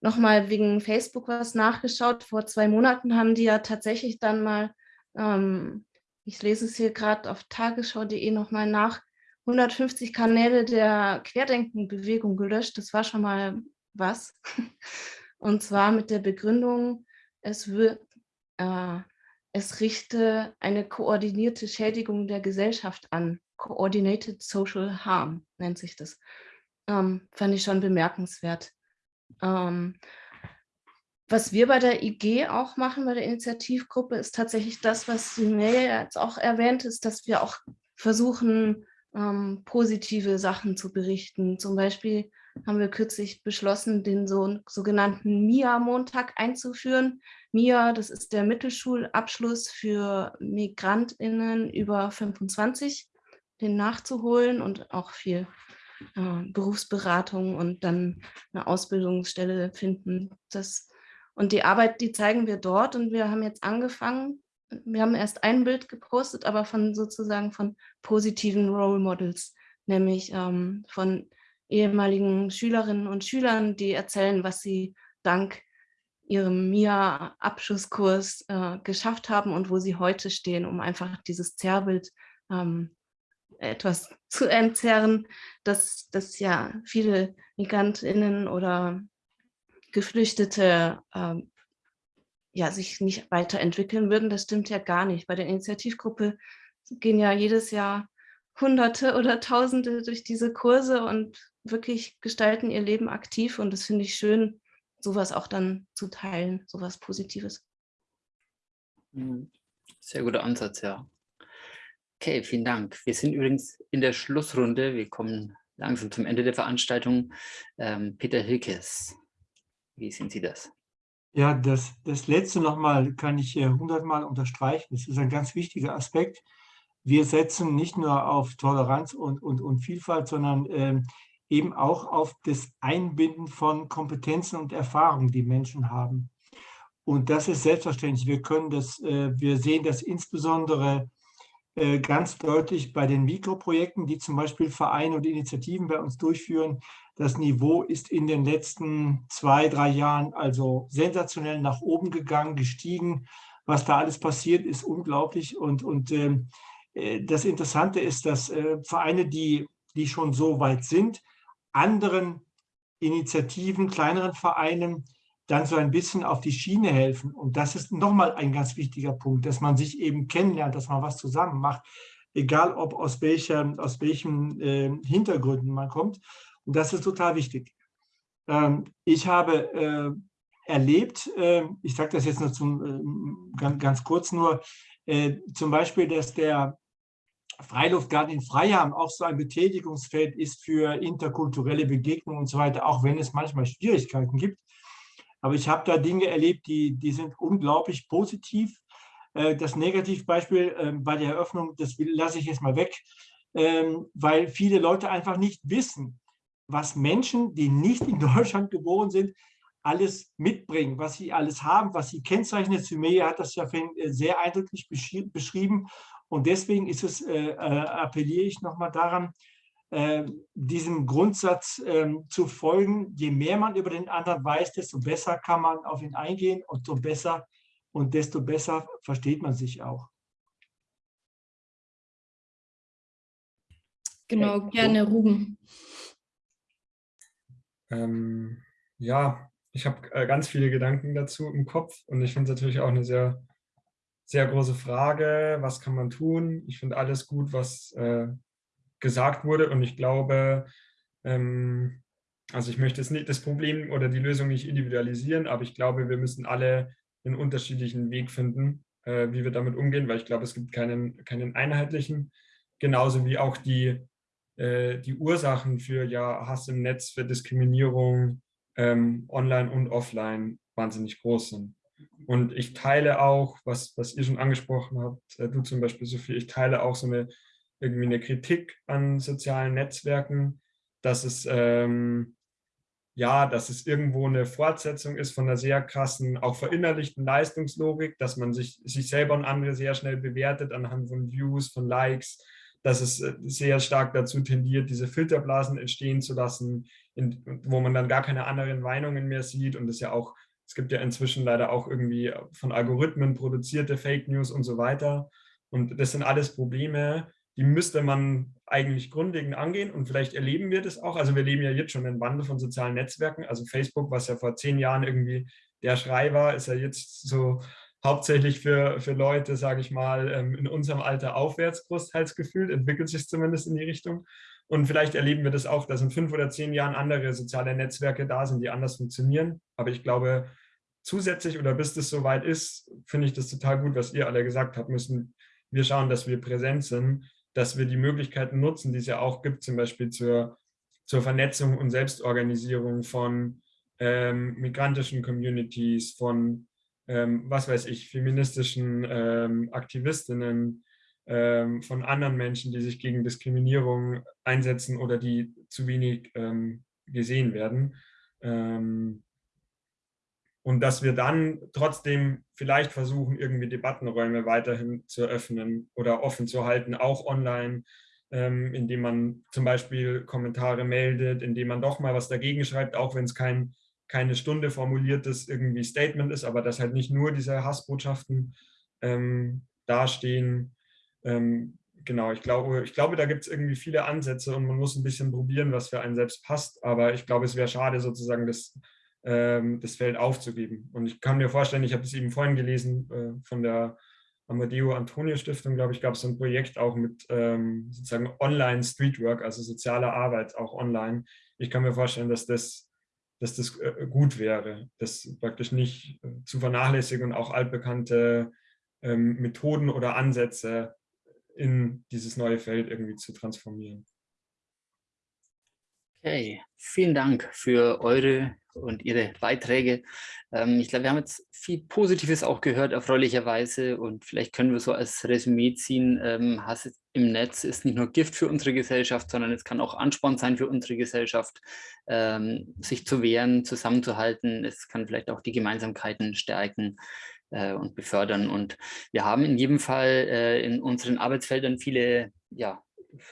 Speaker 4: nochmal wegen Facebook was nachgeschaut. Vor zwei Monaten haben die ja tatsächlich dann mal, ähm, ich lese es hier gerade auf tagesschau.de nochmal nach, 150 Kanäle der Querdenkenbewegung gelöscht. Das war schon mal was. <laughs> Und zwar mit der Begründung, es wird, äh, es richte eine koordinierte Schädigung der Gesellschaft an. Coordinated Social Harm nennt sich das. Ähm, fand ich schon bemerkenswert. Ähm, was wir bei der IG auch machen, bei der Initiativgruppe, ist tatsächlich das, was Simee jetzt auch erwähnt ist, dass wir auch versuchen, ähm, positive Sachen zu berichten. Zum Beispiel haben wir kürzlich beschlossen, den so, sogenannten MIA-Montag einzuführen. MIA, das ist der Mittelschulabschluss für MigrantInnen über 25, den nachzuholen und auch viel äh, Berufsberatung und dann eine Ausbildungsstelle finden. Das, und die Arbeit, die zeigen wir dort. Und wir haben jetzt angefangen, wir haben erst ein Bild gepostet, aber von sozusagen von positiven Role Models, nämlich ähm, von ehemaligen Schülerinnen und Schülern, die erzählen, was sie dank ihrem MIA-Abschlusskurs äh, geschafft haben und wo sie heute stehen, um einfach dieses Zerrbild ähm, etwas zu entzerren, dass, dass ja viele MigrantInnen oder Geflüchtete ähm, ja, sich nicht weiterentwickeln würden. Das stimmt ja gar nicht. Bei der Initiativgruppe gehen ja jedes Jahr Hunderte oder Tausende durch diese Kurse und wirklich gestalten ihr Leben aktiv. Und das finde ich schön, sowas auch dann zu teilen, sowas Positives.
Speaker 1: Mhm. Sehr guter Ansatz, ja. Okay, vielen Dank. Wir sind übrigens in der Schlussrunde. Wir kommen langsam zum Ende der Veranstaltung. Ähm, Peter Hilkes, wie sehen Sie das?
Speaker 6: Ja, das, das letzte nochmal kann ich hundertmal unterstreichen. Das ist ein ganz wichtiger Aspekt. Wir setzen nicht nur auf Toleranz und, und, und Vielfalt, sondern ähm, eben auch auf das Einbinden von Kompetenzen und Erfahrungen, die Menschen haben. Und das ist selbstverständlich. Wir können das, äh, wir sehen das insbesondere äh, ganz deutlich bei den Mikroprojekten, die zum Beispiel Vereine und Initiativen bei uns durchführen. Das Niveau ist in den letzten zwei, drei Jahren also sensationell nach oben gegangen, gestiegen. Was da alles passiert, ist unglaublich. Und, und ähm, äh, das Interessante ist, dass äh, Vereine, die, die schon so weit sind, anderen Initiativen, kleineren Vereinen dann so ein bisschen auf die Schiene helfen. Und das ist nochmal ein ganz wichtiger Punkt, dass man sich eben kennenlernt, dass man was zusammen macht, egal ob aus, welcher, aus welchen äh, Hintergründen man kommt. Und das ist total wichtig. Ähm, ich habe äh, erlebt, äh, ich sage das jetzt nur zum, ähm, ganz, ganz, kurz nur, äh, zum Beispiel, dass der Freiluftgarten in Freiham auch so ein Betätigungsfeld ist für interkulturelle Begegnungen und so weiter, auch wenn es manchmal Schwierigkeiten gibt. Aber ich habe da Dinge erlebt, die, die sind unglaublich positiv. Äh, das Negativbeispiel ähm, bei der Eröffnung, das lasse ich jetzt mal weg, ähm, weil viele Leute einfach nicht wissen, was Menschen, die nicht in <laughs> Deutschland geboren sind, alles mitbringen, was sie alles haben, was sie kennzeichnet. Sumaya hat das ja äh, sehr eindrücklich beschrieben. Und deswegen ist es, äh, appelliere ich nochmal daran, äh, diesem Grundsatz äh, zu folgen. Je mehr man über den anderen weiß, desto besser kann man auf ihn eingehen und so besser und desto besser versteht man sich auch.
Speaker 2: Genau, gerne Ruben.
Speaker 7: Ähm, ja, ich habe äh, ganz viele Gedanken dazu im Kopf und ich finde es natürlich auch eine sehr, sehr große Frage, was kann man tun? Ich finde alles gut, was äh, gesagt wurde und ich glaube, ähm, also ich möchte jetzt nicht das Problem oder die Lösung nicht individualisieren, aber ich glaube, wir müssen alle einen unterschiedlichen Weg finden, äh, wie wir damit umgehen, weil ich glaube, es gibt keinen, keinen einheitlichen, genauso wie auch die, äh, die Ursachen für ja, Hass im Netz, für Diskriminierung ähm, online und offline wahnsinnig groß sind. Und ich teile auch, was, was ihr schon angesprochen habt, äh, du zum Beispiel, Sophie, ich teile auch so eine irgendwie eine Kritik an sozialen Netzwerken, dass es ähm, ja, dass es irgendwo eine Fortsetzung ist von einer sehr krassen, auch verinnerlichten Leistungslogik, dass man sich, sich selber und andere sehr schnell bewertet anhand von Views, von Likes, dass es äh, sehr stark dazu tendiert, diese Filterblasen entstehen zu lassen, in, wo man dann gar keine anderen Meinungen mehr sieht und es ja auch, es gibt ja inzwischen leider auch irgendwie von Algorithmen produzierte Fake News und so weiter. Und das sind alles Probleme, die müsste man eigentlich grundlegend angehen und vielleicht erleben wir das auch. Also wir leben ja jetzt schon in Wandel von sozialen Netzwerken. Also Facebook, was ja vor zehn Jahren irgendwie der Schrei war, ist ja jetzt so hauptsächlich für, für Leute, sage ich mal, ähm, in unserem Alter aufwärts großteils gefühlt, entwickelt sich zumindest in die Richtung. Und vielleicht erleben wir das auch, dass in fünf oder zehn Jahren andere soziale Netzwerke da sind, die anders funktionieren. Aber ich glaube, zusätzlich oder bis das soweit ist, finde ich das total gut, was ihr alle gesagt habt, müssen wir schauen, dass wir präsent sind dass wir die Möglichkeiten nutzen, die es ja auch gibt, zum Beispiel zur, zur Vernetzung und Selbstorganisierung von ähm, migrantischen Communities, von, ähm, was weiß ich, feministischen ähm, Aktivistinnen, ähm, von anderen Menschen, die sich gegen Diskriminierung einsetzen oder die zu wenig ähm, gesehen werden. Und dass wir dann trotzdem vielleicht versuchen, irgendwie Debattenräume weiterhin zu öffnen oder offen zu halten, auch online, ähm, indem man zum Beispiel Kommentare meldet, indem man doch mal was dagegen schreibt, auch wenn es kein, keine Stunde formuliertes irgendwie Statement ist, aber dass halt nicht nur diese Hassbotschaften ähm, dastehen. Ähm, genau, ich glaube, ich glaube, da gibt es irgendwie viele Ansätze und man muss ein bisschen probieren, was für einen selbst passt, aber ich glaube, es wäre schade sozusagen, das das Feld aufzugeben. Und ich kann mir vorstellen, ich habe es eben vorhin gelesen äh, von der Amadeo Antonio Stiftung, glaube ich, gab es so ein Projekt auch mit ähm, sozusagen Online Streetwork, also soziale Arbeit auch online. Ich kann mir vorstellen, dass das, dass das äh, gut wäre, das praktisch nicht äh, zu vernachlässigen und auch altbekannte ähm, Methoden oder Ansätze in dieses neue Feld irgendwie zu transformieren.
Speaker 1: Okay, vielen Dank für eure und Ihre Beiträge. Ähm, ich glaube, wir haben jetzt viel Positives auch gehört, erfreulicherweise. Und vielleicht können wir so als Resümee ziehen, ähm, Hass im Netz ist nicht nur Gift für unsere Gesellschaft, sondern es kann auch Ansporn sein für unsere Gesellschaft, ähm, sich zu wehren, zusammenzuhalten. Es kann vielleicht auch die Gemeinsamkeiten stärken äh, und befördern. Und wir haben in jedem Fall äh, in unseren Arbeitsfeldern viele ja,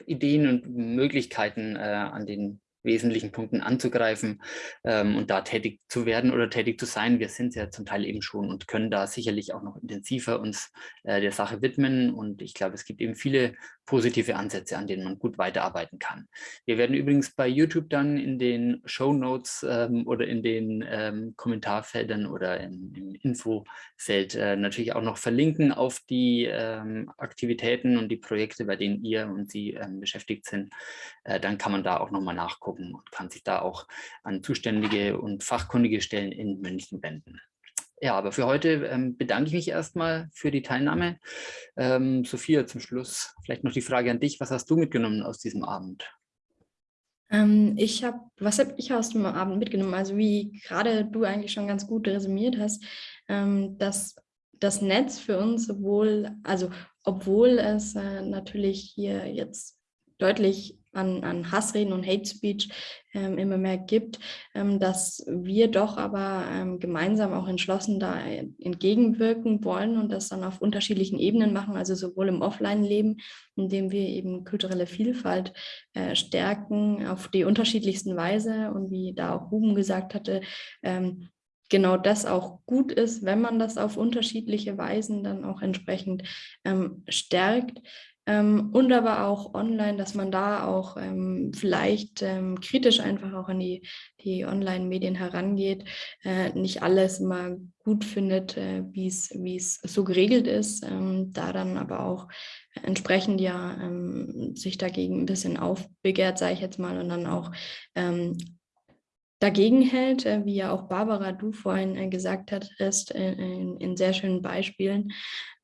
Speaker 1: Ideen und Möglichkeiten, äh, an den wesentlichen Punkten anzugreifen ähm, und da tätig zu werden oder tätig zu sein. Wir sind ja zum Teil eben schon und können da sicherlich auch noch intensiver uns äh, der Sache widmen. Und ich glaube, es gibt eben viele positive Ansätze, an denen man gut weiterarbeiten kann. Wir werden übrigens bei YouTube dann in den Show Notes ähm, oder in den ähm, Kommentarfeldern oder in, im Infofeld äh, natürlich auch noch verlinken auf die ähm, Aktivitäten und die Projekte, bei denen ihr und Sie ähm, beschäftigt sind. Äh, dann kann man da auch nochmal nachgucken und kann sich da auch an zuständige und fachkundige Stellen in München wenden. Ja, aber für heute ähm, bedanke ich mich erstmal für die Teilnahme. Ähm, Sophia, zum Schluss vielleicht noch die Frage an dich. Was hast du mitgenommen aus diesem Abend?
Speaker 2: Ähm, ich habe, was habe ich aus dem Abend mitgenommen? Also wie gerade du eigentlich schon ganz gut resümiert hast, ähm, dass das Netz für uns sowohl, also obwohl es äh, natürlich hier jetzt deutlich an, an Hassreden und Hate Speech ähm, immer mehr gibt, ähm, dass wir doch aber ähm, gemeinsam auch entschlossen da entgegenwirken wollen und das dann auf unterschiedlichen Ebenen machen, also sowohl im Offline-Leben, indem wir eben kulturelle Vielfalt äh, stärken auf die unterschiedlichsten Weise und wie da auch Ruben gesagt hatte, ähm, genau das auch gut ist, wenn man das auf unterschiedliche Weisen dann auch entsprechend ähm, stärkt ähm, und aber auch online, dass man da auch ähm, vielleicht ähm, kritisch einfach auch an die, die Online-Medien herangeht, äh, nicht alles mal gut findet, äh, wie es so geregelt ist, ähm, da dann aber auch entsprechend ja ähm, sich dagegen ein bisschen aufbegehrt, sage ich jetzt mal, und dann auch ähm, dagegen hält, äh, wie ja auch Barbara, du vorhin äh, gesagt hattest, äh, in, in, sehr schönen Beispielen,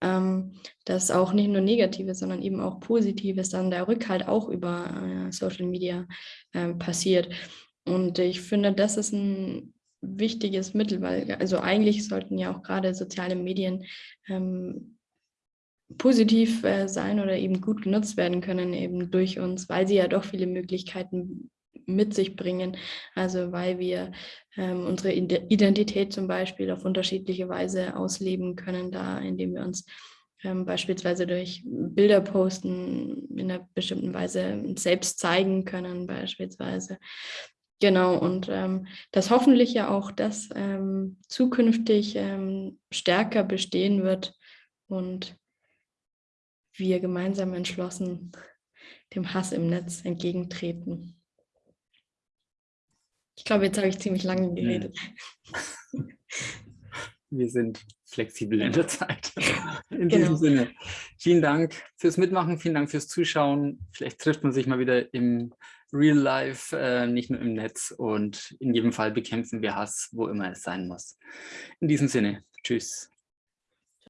Speaker 2: ähm, dass auch nicht nur Negatives, sondern eben auch Positives dann der Rückhalt auch über Social Media ähm, passiert. Und ich finde, das ist ein wichtiges Mittel, weil also eigentlich sollten ja auch gerade soziale Medien ähm, positiv äh, sein oder eben gut genutzt werden können, eben durch uns, weil sie ja doch viele Möglichkeiten mit sich bringen. Also weil wir ähm, unsere Identität zum Beispiel auf unterschiedliche Weise ausleben können, da indem wir uns ähm, beispielsweise durch Bilder posten, in einer bestimmten Weise selbst zeigen können beispielsweise. Genau, und ähm, dass hoffentlich ja auch das ähm, zukünftig ähm, stärker bestehen wird und wir gemeinsam entschlossen dem Hass im Netz entgegentreten. Ich glaube, jetzt habe ich ziemlich lange geredet.
Speaker 1: Wir sind flexibel in der Zeit. In genau. diesem Sinne, vielen Dank fürs Mitmachen, vielen Dank fürs Zuschauen. Vielleicht trifft man sich mal wieder im Real Life, äh, nicht nur im Netz. Und in jedem Fall bekämpfen wir Hass, wo immer es sein muss. In diesem Sinne, tschüss.